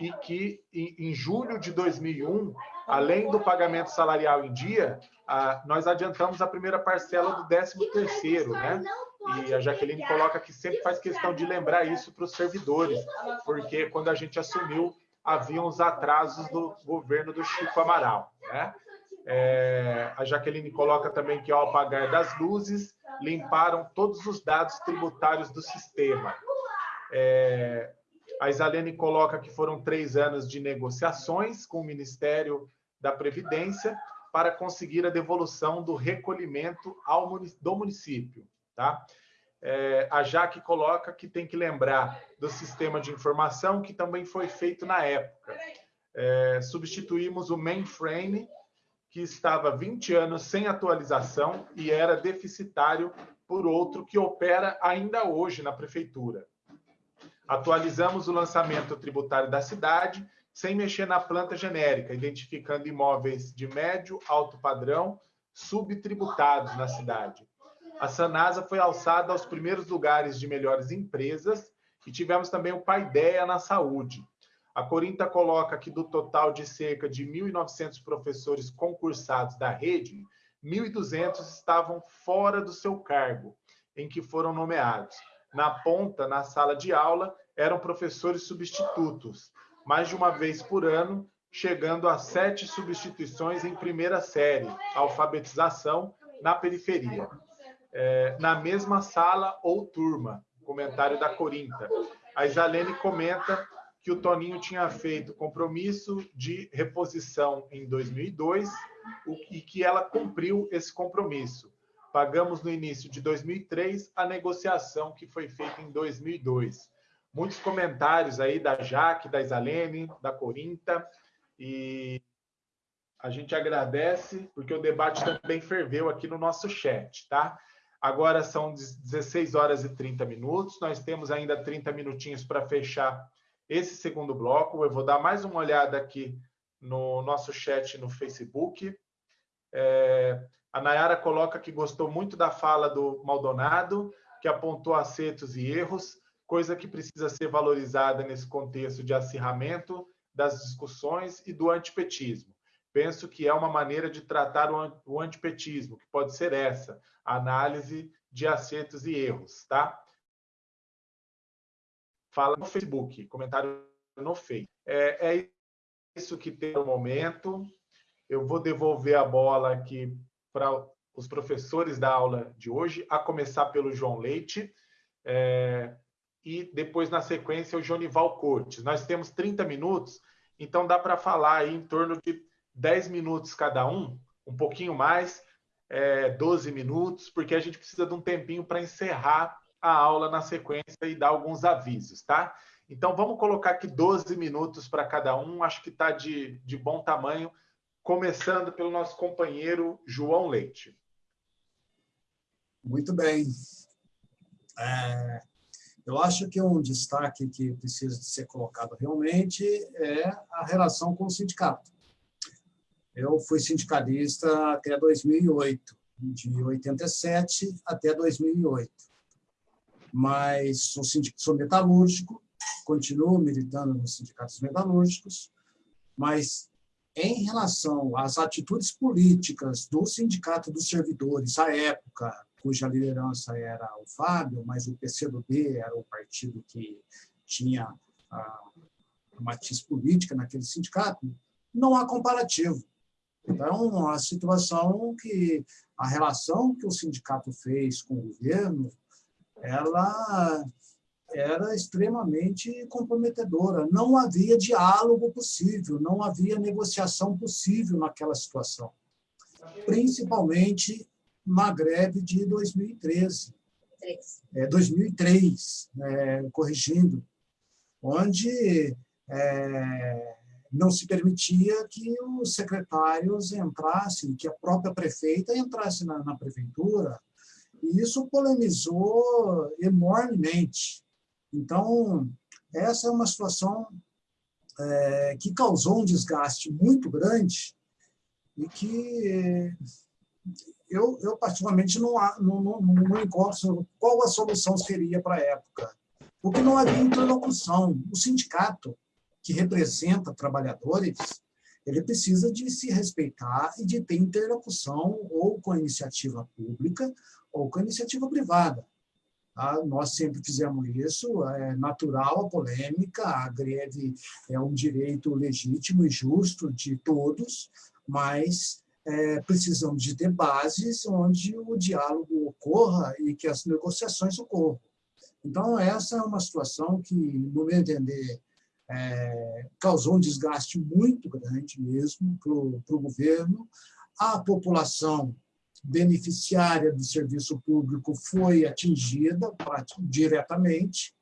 e que em, julho de 2001 além do pagamento salarial em dia, nós adiantamos a primeira parcela do 13º, né? E a Jaqueline coloca que sempre faz questão de lembrar isso para os servidores, porque quando a gente assumiu, haviam os atrasos do governo do Chico Amaral, né? É, a Jaqueline coloca também que, ao apagar das luzes, limparam todos os dados tributários do sistema. É, a Isalene coloca que foram três anos de negociações com o Ministério da Previdência para conseguir a devolução do recolhimento ao, do município. Tá? É, a Jaque coloca que tem que lembrar do sistema de informação que também foi feito na época. É, substituímos o mainframe, que estava 20 anos sem atualização e era deficitário por outro que opera ainda hoje na prefeitura. Atualizamos o lançamento tributário da cidade sem mexer na planta genérica, identificando imóveis de médio, alto padrão, subtributados na cidade. A Sanasa foi alçada aos primeiros lugares de melhores empresas e tivemos também o Paideia na saúde. A Corinta coloca que do total de cerca de 1.900 professores concursados da rede, 1.200 estavam fora do seu cargo, em que foram nomeados. Na ponta, na sala de aula, eram professores substitutos, mais de uma vez por ano, chegando a sete substituições em primeira série, alfabetização na periferia. É, na mesma sala ou turma, comentário da Corinta. A Isalene comenta que o Toninho tinha feito compromisso de reposição em 2002 e que ela cumpriu esse compromisso. Pagamos no início de 2003 a negociação que foi feita em 2002. Muitos comentários aí da Jaque, da Isalene, da Corinta, e a gente agradece, porque o debate também ferveu aqui no nosso chat, tá? Agora são 16 horas e 30 minutos, nós temos ainda 30 minutinhos para fechar esse segundo bloco. Eu vou dar mais uma olhada aqui no nosso chat no Facebook. É, a Nayara coloca que gostou muito da fala do Maldonado, que apontou acertos e erros, coisa que precisa ser valorizada nesse contexto de acirramento das discussões e do antipetismo. Penso que é uma maneira de tratar o antipetismo, que pode ser essa, análise de acertos e erros, tá? Fala no Facebook, comentário no Face. É, é isso que tem no momento. Eu vou devolver a bola aqui para os professores da aula de hoje, a começar pelo João Leite. É, e depois, na sequência, o Jonival Cortes. Nós temos 30 minutos, então dá para falar aí em torno de 10 minutos cada um, um pouquinho mais, é, 12 minutos, porque a gente precisa de um tempinho para encerrar a aula na sequência e dar alguns avisos, tá? Então, vamos colocar aqui 12 minutos para cada um, acho que está de, de bom tamanho, começando pelo nosso companheiro João Leite. Muito bem. É, eu acho que um destaque que precisa de ser colocado realmente é a relação com o sindicato. Eu fui sindicalista até 2008, de 87 até 2008. Mas sou, sou metalúrgico, continuo militando nos sindicatos metalúrgicos, mas em relação às atitudes políticas do Sindicato dos Servidores à época, cuja liderança era o Fábio, mas o PCdoB era o partido que tinha a matiz política naquele sindicato, não há comparativo. Então, a situação que a relação que o sindicato fez com o governo ela era extremamente comprometedora. Não havia diálogo possível, não havia negociação possível naquela situação, principalmente na greve de 2013. É, 2003, é, corrigindo, onde é, não se permitia que os secretários entrassem, que a própria prefeita entrasse na, na prefeitura, e isso polemizou enormemente. Então, essa é uma situação é, que causou um desgaste muito grande e que eu, eu particularmente, não, não, não, não encontro qual a solução seria para a época. Porque não havia interlocução. O sindicato, que representa trabalhadores, ele precisa de se respeitar e de ter interlocução ou com a iniciativa pública ou com a iniciativa privada. Tá? Nós sempre fizemos isso, é natural a polêmica, a greve é um direito legítimo e justo de todos, mas é, precisamos de ter bases onde o diálogo ocorra e que as negociações ocorram. Então, essa é uma situação que, no meu entender, é, causou um desgaste muito grande mesmo para o governo. A população beneficiária do serviço público foi atingida diretamente,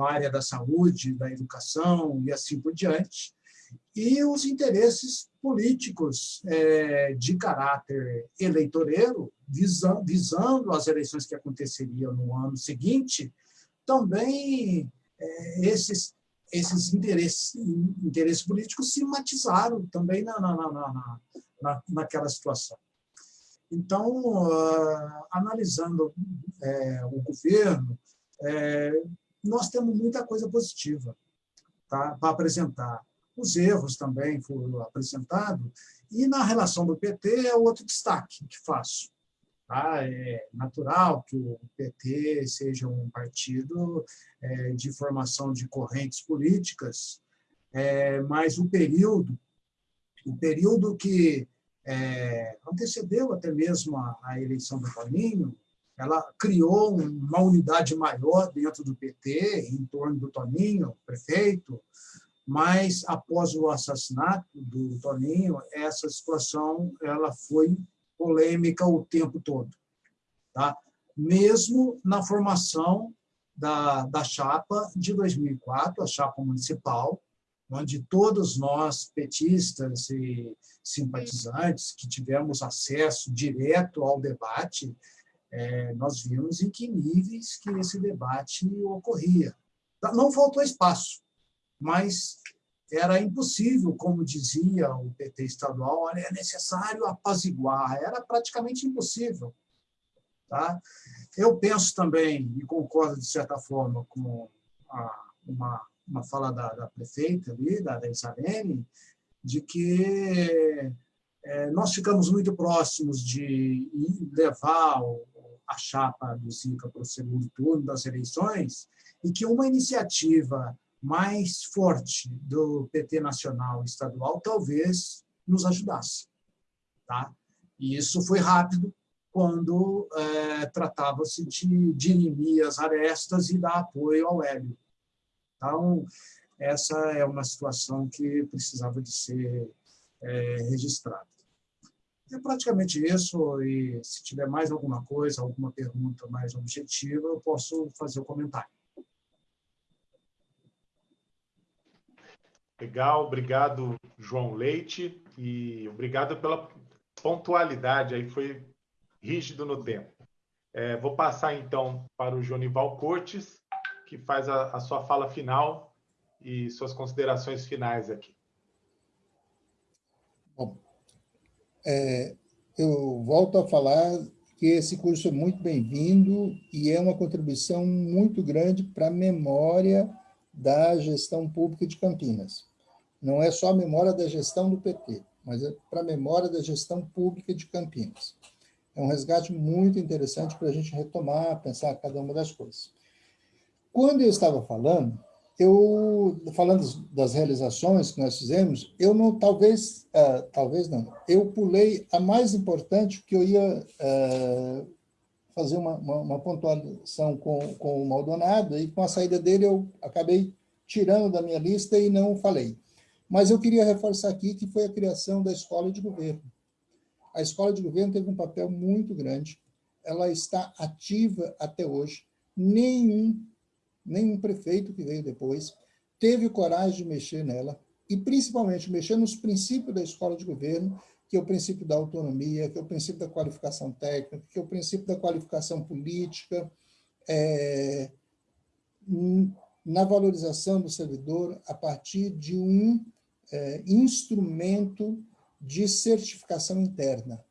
a área da saúde, da educação e assim por diante, e os interesses políticos é, de caráter eleitoreiro, visando, as eleições que aconteceriam no ano seguinte, também é, esses, esses interesses, interesses políticos se matizaram também na, na, na, na naquela situação. Então, uh, analisando é, o governo, é, nós temos muita coisa positiva tá, para apresentar. Os erros também foram apresentados, e na relação do PT é outro destaque que faço. Tá? É natural que o PT seja um partido é, de formação de correntes políticas, é, mas o período, o período que é, antecedeu até mesmo a, a eleição do Toninho, ela criou uma unidade maior dentro do PT, em torno do Toninho, prefeito, mas após o assassinato do Toninho, essa situação ela foi polêmica o tempo todo. Tá? Mesmo na formação da, da chapa de 2004, a chapa municipal, onde todos nós, petistas e simpatizantes, que tivemos acesso direto ao debate, é, nós vimos em que níveis que esse debate ocorria. Não faltou espaço, mas era impossível, como dizia o PT estadual, é necessário apaziguar, era praticamente impossível. Tá? Eu penso também, e concordo de certa forma com a, uma uma fala da, da prefeita ali, da, da Isalene, de que é, nós ficamos muito próximos de levar o, a chapa do Zica para o segundo turno das eleições e que uma iniciativa mais forte do PT nacional e estadual talvez nos ajudasse. Tá? E isso foi rápido quando é, tratava-se de dirimir as arestas e dar apoio ao Hélio. Então, essa é uma situação que precisava de ser é, registrada. É praticamente isso, e se tiver mais alguma coisa, alguma pergunta mais objetiva, eu posso fazer o comentário. Legal, obrigado, João Leite, e obrigado pela pontualidade, aí foi rígido no tempo. É, vou passar, então, para o Jonival Cortes, que faz a, a sua fala final e suas considerações finais aqui. Bom, é, eu volto a falar que esse curso é muito bem-vindo e é uma contribuição muito grande para a memória da gestão pública de Campinas. Não é só a memória da gestão do PT, mas é para a memória da gestão pública de Campinas. É um resgate muito interessante para a gente retomar, pensar cada uma das coisas. Quando eu estava falando, eu falando das realizações que nós fizemos, eu não, talvez, uh, talvez não, eu pulei a mais importante que eu ia uh, fazer uma, uma, uma, pontuação com, com o Maldonado, e com a saída dele eu acabei tirando da minha lista e não falei. Mas eu queria reforçar aqui que foi a criação da Escola de Governo. A Escola de Governo teve um papel muito grande, ela está ativa até hoje. Nenhum, nenhum prefeito que veio depois teve coragem de mexer nela, e principalmente mexer nos princípios da Escola de Governo, que é o princípio da autonomia, que é o princípio da qualificação técnica, que é o princípio da qualificação política, é, na valorização do servidor a partir de um é, instrumento de certificação interna.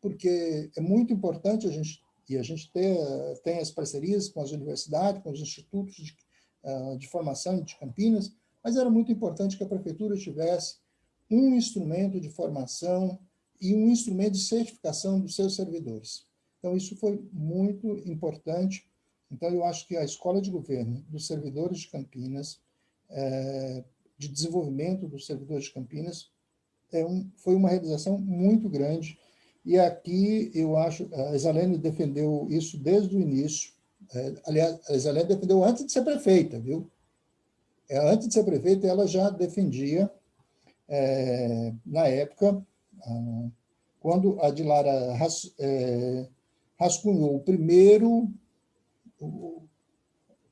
Porque é muito importante a gente, e a gente ter, tem as parcerias com as universidades, com os institutos de, ah, de formação de Campinas, mas era muito importante que a prefeitura tivesse um instrumento de formação e um instrumento de certificação dos seus servidores. Então, isso foi muito importante. Então, eu acho que a Escola de Governo dos Servidores de Campinas, é, de desenvolvimento dos servidores de Campinas, é um, foi uma realização muito grande. E aqui, eu acho, a Isalene defendeu isso desde o início. É, aliás, a Isalene defendeu antes de ser prefeita, viu? É, antes de ser prefeita, ela já defendia é, na época, quando a Dilara ras, é, rascunhou o primeiro, o,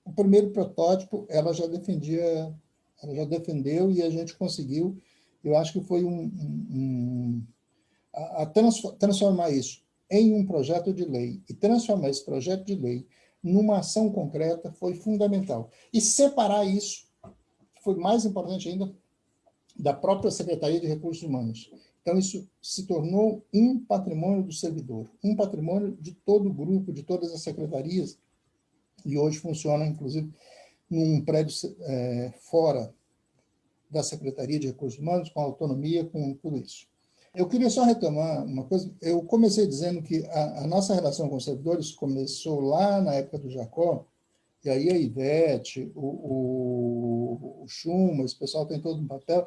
o, primeiro protótipo, ela já defendia, ela já defendeu e a gente conseguiu, eu acho que foi um, um, a transformar isso em um projeto de lei e transformar esse projeto de lei numa ação concreta foi fundamental. E separar isso foi mais importante ainda da própria Secretaria de Recursos Humanos. Então, isso se tornou um patrimônio do servidor, um patrimônio de todo o grupo, de todas as secretarias, e hoje funciona, inclusive, num prédio é, fora da Secretaria de Recursos Humanos, com autonomia, com tudo isso. Eu queria só retomar uma coisa. Eu comecei dizendo que a, a nossa relação com os servidores começou lá na época do Jacó, e aí a Ivete, o, o, o Schuma, esse pessoal tem todo um papel,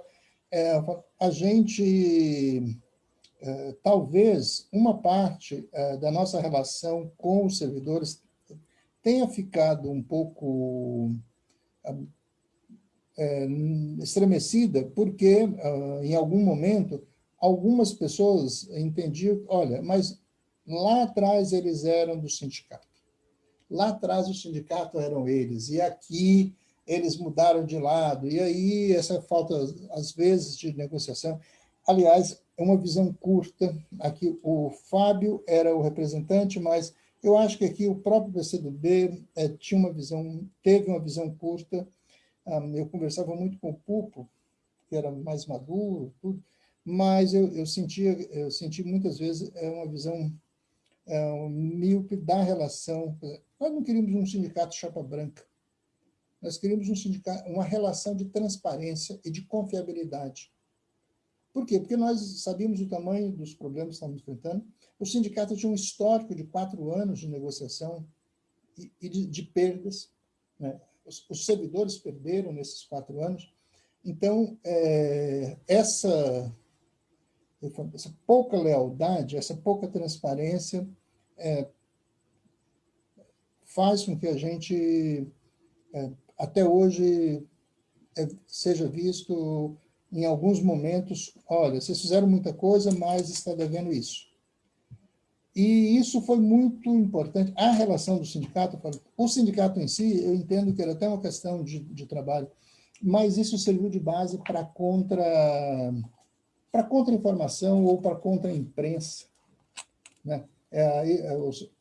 é, a gente, é, talvez, uma parte é, da nossa relação com os servidores tenha ficado um pouco é, estremecida, porque, ah, em algum momento, algumas pessoas entendiam, olha, mas lá atrás eles eram do sindicato. Lá atrás o sindicato eram eles, e aqui eles mudaram de lado, e aí essa falta, às vezes, de negociação. Aliás, é uma visão curta. Aqui o Fábio era o representante, mas eu acho que aqui o próprio PCdoB é, tinha uma visão, teve uma visão curta. Um, eu conversava muito com o Pupo, que era mais maduro, tudo, mas eu, eu sentia, eu senti muitas vezes é uma visão é, um míope da relação. Nós não queríamos um sindicato chapa branca. Nós queríamos um sindicato, uma relação de transparência e de confiabilidade. Por quê? Porque nós sabíamos o tamanho dos problemas que estávamos enfrentando. O sindicato tinha um histórico de quatro anos de negociação e, e de, de, perdas. Né? Os, os, servidores perderam nesses quatro anos. Então, é, essa, essa pouca lealdade, essa pouca transparência é, faz com que a gente é, até hoje é, seja visto em alguns momentos, olha, vocês fizeram muita coisa, mas está devendo isso. E isso foi muito importante. A relação do sindicato, o sindicato em si, eu entendo que era até uma questão de, de trabalho, mas isso serviu de base para contra para contra-informação ou para contra-imprensa. Né? É,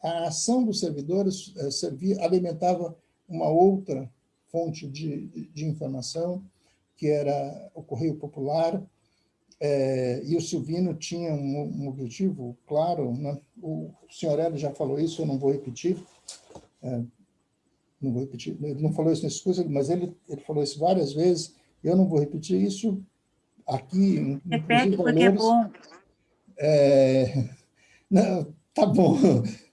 a ação dos servidores é, servia, alimentava uma outra fonte de, de informação, que era o Correio Popular, é, e o Silvino tinha um, um objetivo claro, né? o senhor Hélio já falou isso, eu não vou repetir, é, não vou repetir, ele não falou isso nesse curso, mas ele, ele falou isso várias vezes, eu não vou repetir isso aqui. Repete porque é bom. É, não, tá bom.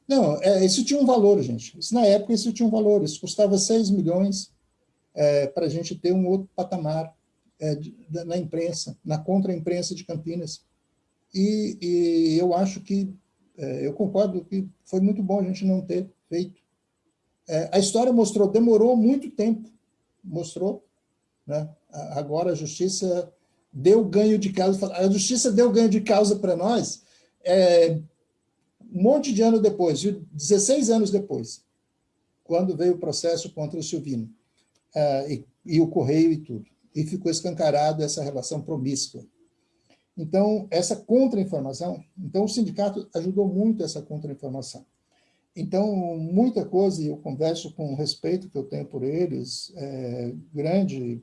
Não, é, isso tinha um valor, gente. Isso, na época, isso tinha um valor. Isso custava 6 milhões é, para a gente ter um outro patamar é, de, na imprensa, na contra-imprensa de Campinas. E, e, eu acho que é, eu concordo que foi muito bom a gente não ter feito. É, a história mostrou, demorou muito tempo, mostrou. Né? Agora a justiça deu ganho de causa. A justiça deu ganho de causa para nós é, um monte de ano depois, 16 anos depois, quando veio o processo contra o Silvino, é, e, e o Correio e tudo. E ficou escancarado essa relação promíscua. Então, essa contra-informação, então o sindicato ajudou muito essa contra-informação. Então, muita coisa, e eu converso com o respeito que eu tenho por eles, é, grande,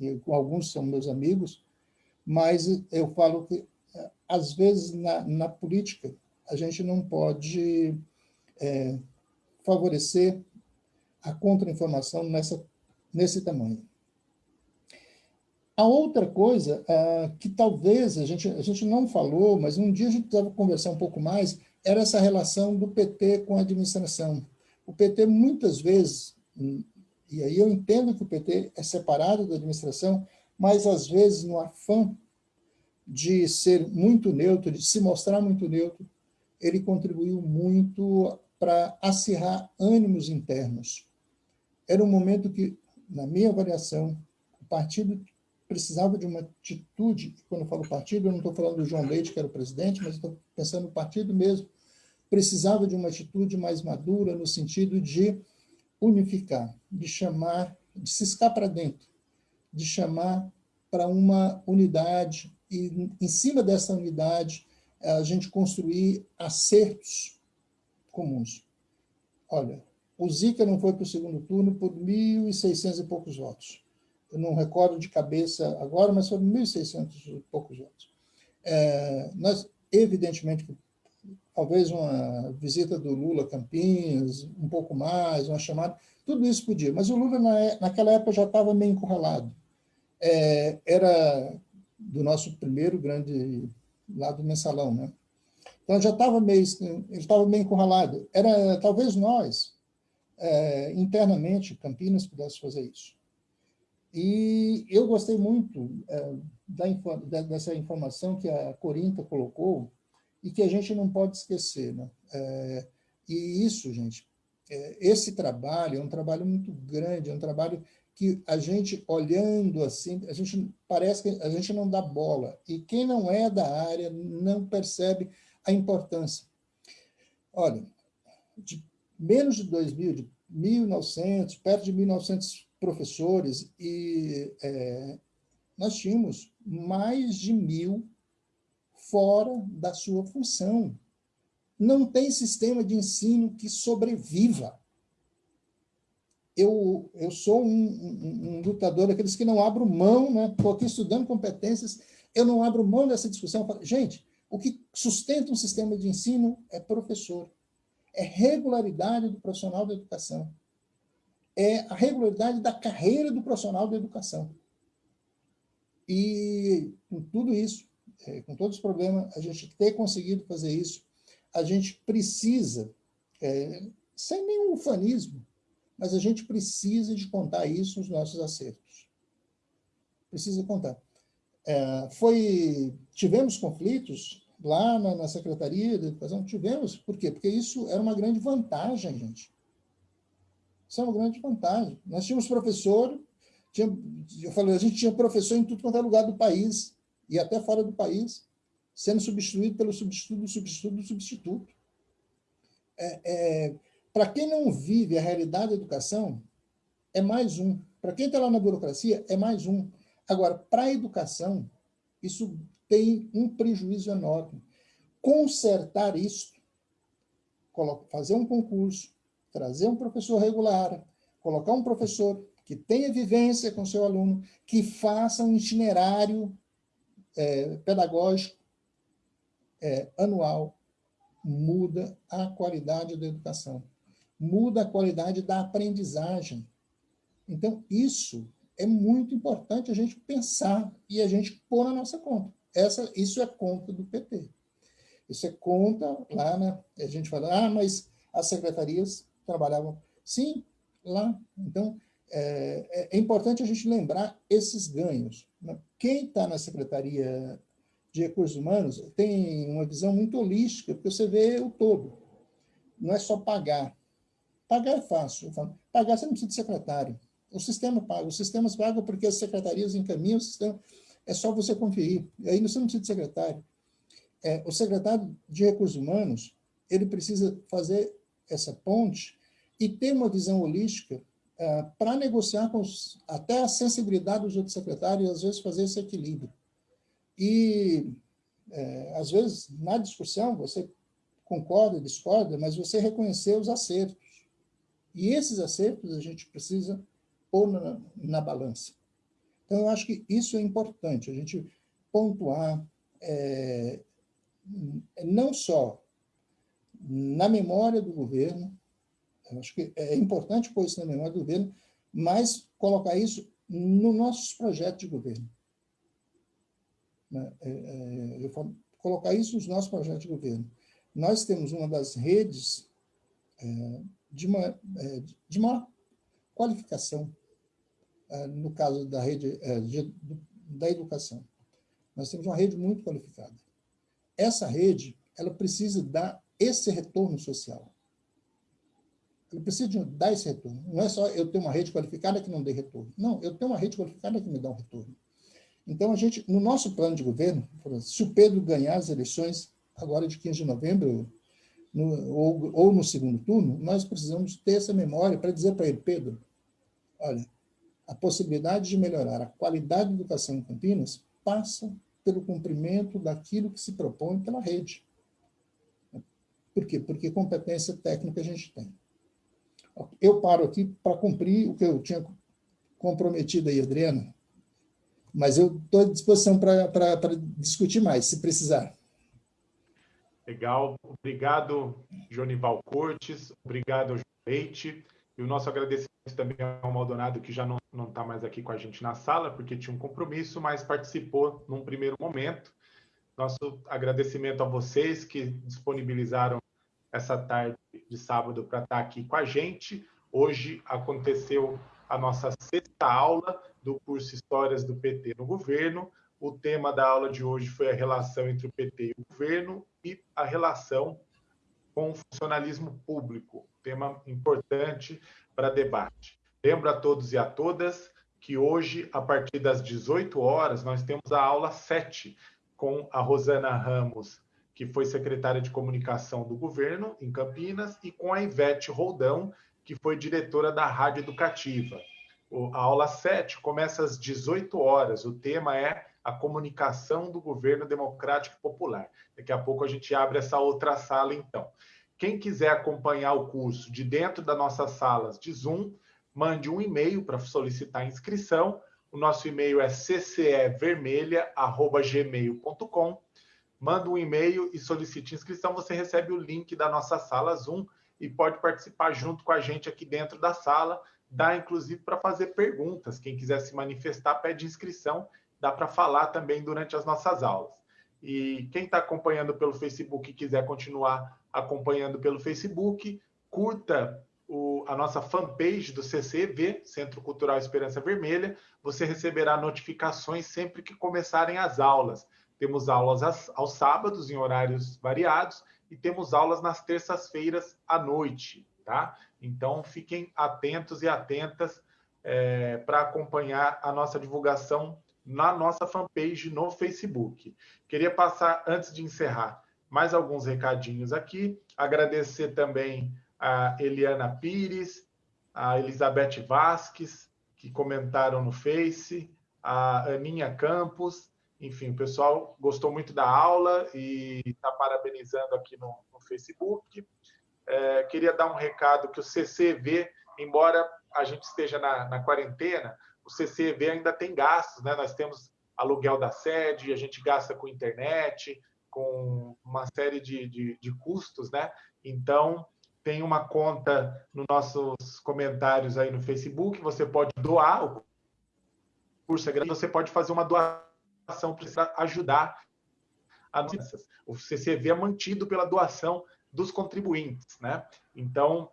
e alguns são meus amigos, mas eu falo que, às vezes, na, na política, a gente não pode é, favorecer a contra-informação nesse tamanho. A outra coisa uh, que talvez a gente, a gente não falou, mas um dia a gente precisava conversar um pouco mais, era essa relação do PT com a administração. O PT, muitas vezes, e aí eu entendo que o PT é separado da administração, mas às vezes no afã de ser muito neutro, de se mostrar muito neutro, ele contribuiu muito para acirrar ânimos internos. Era um momento que, na minha avaliação, o partido precisava de uma atitude, quando eu falo partido, eu não estou falando do João Leite, que era o presidente, mas estou pensando no partido mesmo, precisava de uma atitude mais madura no sentido de unificar, de chamar, de ciscar para dentro, de chamar para uma unidade e, em cima dessa unidade, a gente construir acertos comuns. Olha, o Zica não foi para o segundo turno por 1.600 e poucos votos eu não recordo de cabeça agora, mas foram 1.600 e poucos votos. É, nós, evidentemente, talvez uma visita do Lula a Campinas, um pouco mais, uma chamada, tudo isso podia, mas o Lula na, é, naquela época já estava meio encurralado. É, era do nosso primeiro grande lado mensalão, né? Então já estava meio, ele estava meio encurralado. Era talvez nós, é, internamente, Campinas pudesse fazer isso. E eu gostei muito é, da, dessa informação que a Corinta colocou e que a gente não pode esquecer. Né? É, e isso, gente, é, esse trabalho é um trabalho muito grande, é um trabalho que a gente, olhando assim, a gente parece que a gente não dá bola. E quem não é da área não percebe a importância. Olha, de menos de 2000, de 1900, perto de 1900 professores, e é, nós tínhamos mais de mil fora da sua função. Não tem sistema de ensino que sobreviva. Eu, eu sou um, um, um lutador daqueles que não abro mão, né? estou aqui estudando competências, eu não abro mão dessa discussão. Falo, gente, o que sustenta um sistema de ensino é professor, é regularidade do profissional da educação é a regularidade da carreira do profissional da educação. E com tudo isso, é, com todos os problemas, a gente ter conseguido fazer isso, a gente precisa, é, sem nenhum ufanismo, mas a gente precisa de contar isso nos nossos acertos. Precisa contar. É, foi, tivemos conflitos lá na, na Secretaria de Educação? Tivemos. Por quê? Porque isso era uma grande vantagem, gente. Isso é uma grande vantagem. Nós tínhamos professor, tinha, eu falei, a gente tinha professor em tudo quanto é lugar do país, e até fora do país, sendo substituído pelo substituto substituto substituto. É, é, Para quem não vive a realidade da educação, é mais um. Para quem está lá na burocracia, é mais um. Agora, para a educação, isso tem um prejuízo enorme. Consertar isso, fazer um concurso, trazer um professor regular, colocar um professor que tenha vivência com seu aluno, que faça um itinerário é, pedagógico é, anual, muda a qualidade da educação, muda a qualidade da aprendizagem. Então, isso é muito importante a gente pensar e a gente pôr na nossa conta. Essa, isso é conta do PT. Isso é conta lá, né? A gente fala, ah, mas as secretarias trabalhavam. Sim, lá. Então, é, é, é importante a gente lembrar esses ganhos. Né? Quem está na Secretaria de de recursos humanos tem uma visão muito holística, porque você vê o todo. Não é só pagar. Pagar é fácil. Pagar você não precisa de secretário. O sistema paga. Os sistemas pagam porque as secretarias encaminham o sistema. É só você conferir. E aí você não precisa de secretário. É, o secretário de recursos humanos ele precisa fazer essa ponte e ter uma visão holística é, para negociar com os, até a sensibilidade dos outros secretários e, às vezes, fazer esse equilíbrio. E, é, às vezes, na discussão, você concorda, discorda, mas você reconhecer os acertos. E esses acertos a gente precisa pôr na, na balança. Então, eu acho que isso é importante, a gente pontuar é, não só na memória do governo, acho que é importante pôr isso na memória do governo, mas colocar isso no nossos projetos de governo. Né? É, é, eu falo, colocar isso nos nossos projetos de governo. Nós temos uma das redes é, de, uma, de maior qualificação, no caso da rede de, da educação. Nós temos uma rede muito qualificada. Essa rede ela precisa dar esse retorno social. Ele precisa dar esse retorno. Não é só eu ter uma rede qualificada que não dê retorno. Não, eu tenho uma rede qualificada que me dá um retorno. Então, a gente, no nosso plano de governo, se o Pedro ganhar as eleições agora de 15 de novembro, no, ou, ou no segundo turno, nós precisamos ter essa memória para dizer para ele, Pedro, olha, a possibilidade de melhorar a qualidade da educação em Campinas passa pelo cumprimento daquilo que se propõe pela rede. Por quê? Porque competência técnica a gente tem. Eu paro aqui para cumprir o que eu tinha comprometido aí, Adriana, mas eu estou à disposição para discutir mais, se precisar. Legal. Obrigado, Jonival Cortes. Obrigado, Leite. E o nosso agradecimento também ao Maldonado, que já não está mais aqui com a gente na sala, porque tinha um compromisso, mas participou num primeiro momento. Nosso agradecimento a vocês que disponibilizaram essa tarde de sábado para estar aqui com a gente. Hoje aconteceu a nossa sexta aula do curso Histórias do PT no Governo. O tema da aula de hoje foi a relação entre o PT e o governo e a relação com o funcionalismo público, tema importante para debate. Lembro a todos e a todas que hoje, a partir das 18 horas, nós temos a aula 7 com a Rosana Ramos que foi secretária de comunicação do governo em Campinas, e com a Ivete Roldão, que foi diretora da Rádio Educativa. A aula 7 começa às 18 horas. O tema é a comunicação do governo democrático popular. Daqui a pouco a gente abre essa outra sala, então. Quem quiser acompanhar o curso de dentro das nossas salas de Zoom, mande um e-mail para solicitar inscrição. O nosso e-mail é ccevermelha.gmail.com manda um e-mail e solicite inscrição, você recebe o link da nossa sala Zoom e pode participar junto com a gente aqui dentro da sala. Dá, inclusive, para fazer perguntas. Quem quiser se manifestar, pede inscrição. Dá para falar também durante as nossas aulas. E quem está acompanhando pelo Facebook e quiser continuar acompanhando pelo Facebook, curta o, a nossa fanpage do CCV, Centro Cultural Esperança Vermelha. Você receberá notificações sempre que começarem as aulas. Temos aulas aos sábados, em horários variados, e temos aulas nas terças-feiras à noite, tá? Então, fiquem atentos e atentas é, para acompanhar a nossa divulgação na nossa fanpage no Facebook. Queria passar, antes de encerrar, mais alguns recadinhos aqui. Agradecer também a Eliana Pires, a Elizabeth Vasques, que comentaram no Face, a Aninha Campos, enfim, o pessoal gostou muito da aula e está parabenizando aqui no, no Facebook. É, queria dar um recado que o CCV, embora a gente esteja na, na, quarentena, o CCV ainda tem gastos, né? Nós temos aluguel da sede, a gente gasta com internet, com uma série de, de, de custos, né? Então, tem uma conta nos nossos comentários aí no Facebook, você pode doar, o curso é você pode fazer uma doação precisa ajudar a nossas. O CCV é mantido pela doação dos contribuintes, né? Então,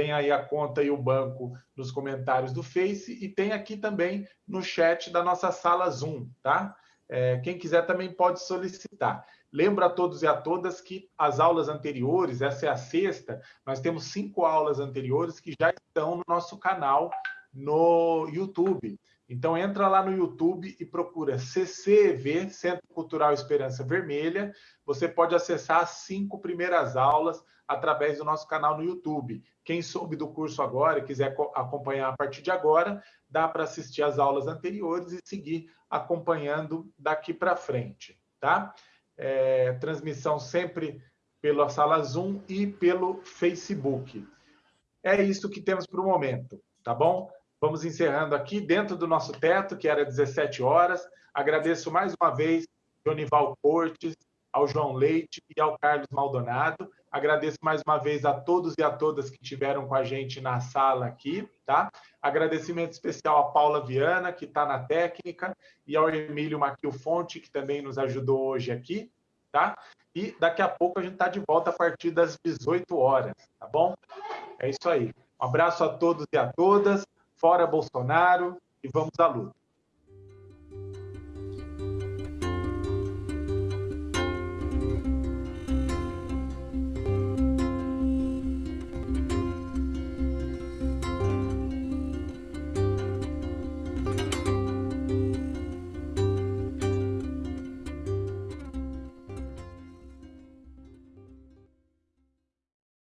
tem aí a conta e o banco nos comentários do Face e tem aqui também no chat da nossa sala Zoom, tá? É, quem quiser também pode solicitar. Lembro a todos e a todas que as aulas anteriores, essa é a sexta, nós temos cinco aulas anteriores que já estão no nosso canal no YouTube. Então entra lá no YouTube e procura CCEV, Centro Cultural Esperança Vermelha. Você pode acessar as cinco primeiras aulas através do nosso canal no YouTube. Quem soube do curso agora e quiser acompanhar a partir de agora, dá para assistir as aulas anteriores e seguir acompanhando daqui para frente, tá? é, transmissão sempre pela sala Zoom e pelo Facebook. É isso que temos para o momento, tá bom? Vamos encerrando aqui dentro do nosso teto, que era 17 horas. Agradeço mais uma vez Jonival Cortes, ao João Leite e ao Carlos Maldonado. Agradeço mais uma vez a todos e a todas que estiveram com a gente na sala aqui, tá? Agradecimento especial a Paula Viana, que está na técnica, e ao Emílio Maquil Fonte, que também nos ajudou hoje aqui, tá? E daqui a pouco a gente está de volta a partir das 18 horas, tá bom? É isso aí. Um abraço a todos e a todas, fora Bolsonaro, e vamos à luta.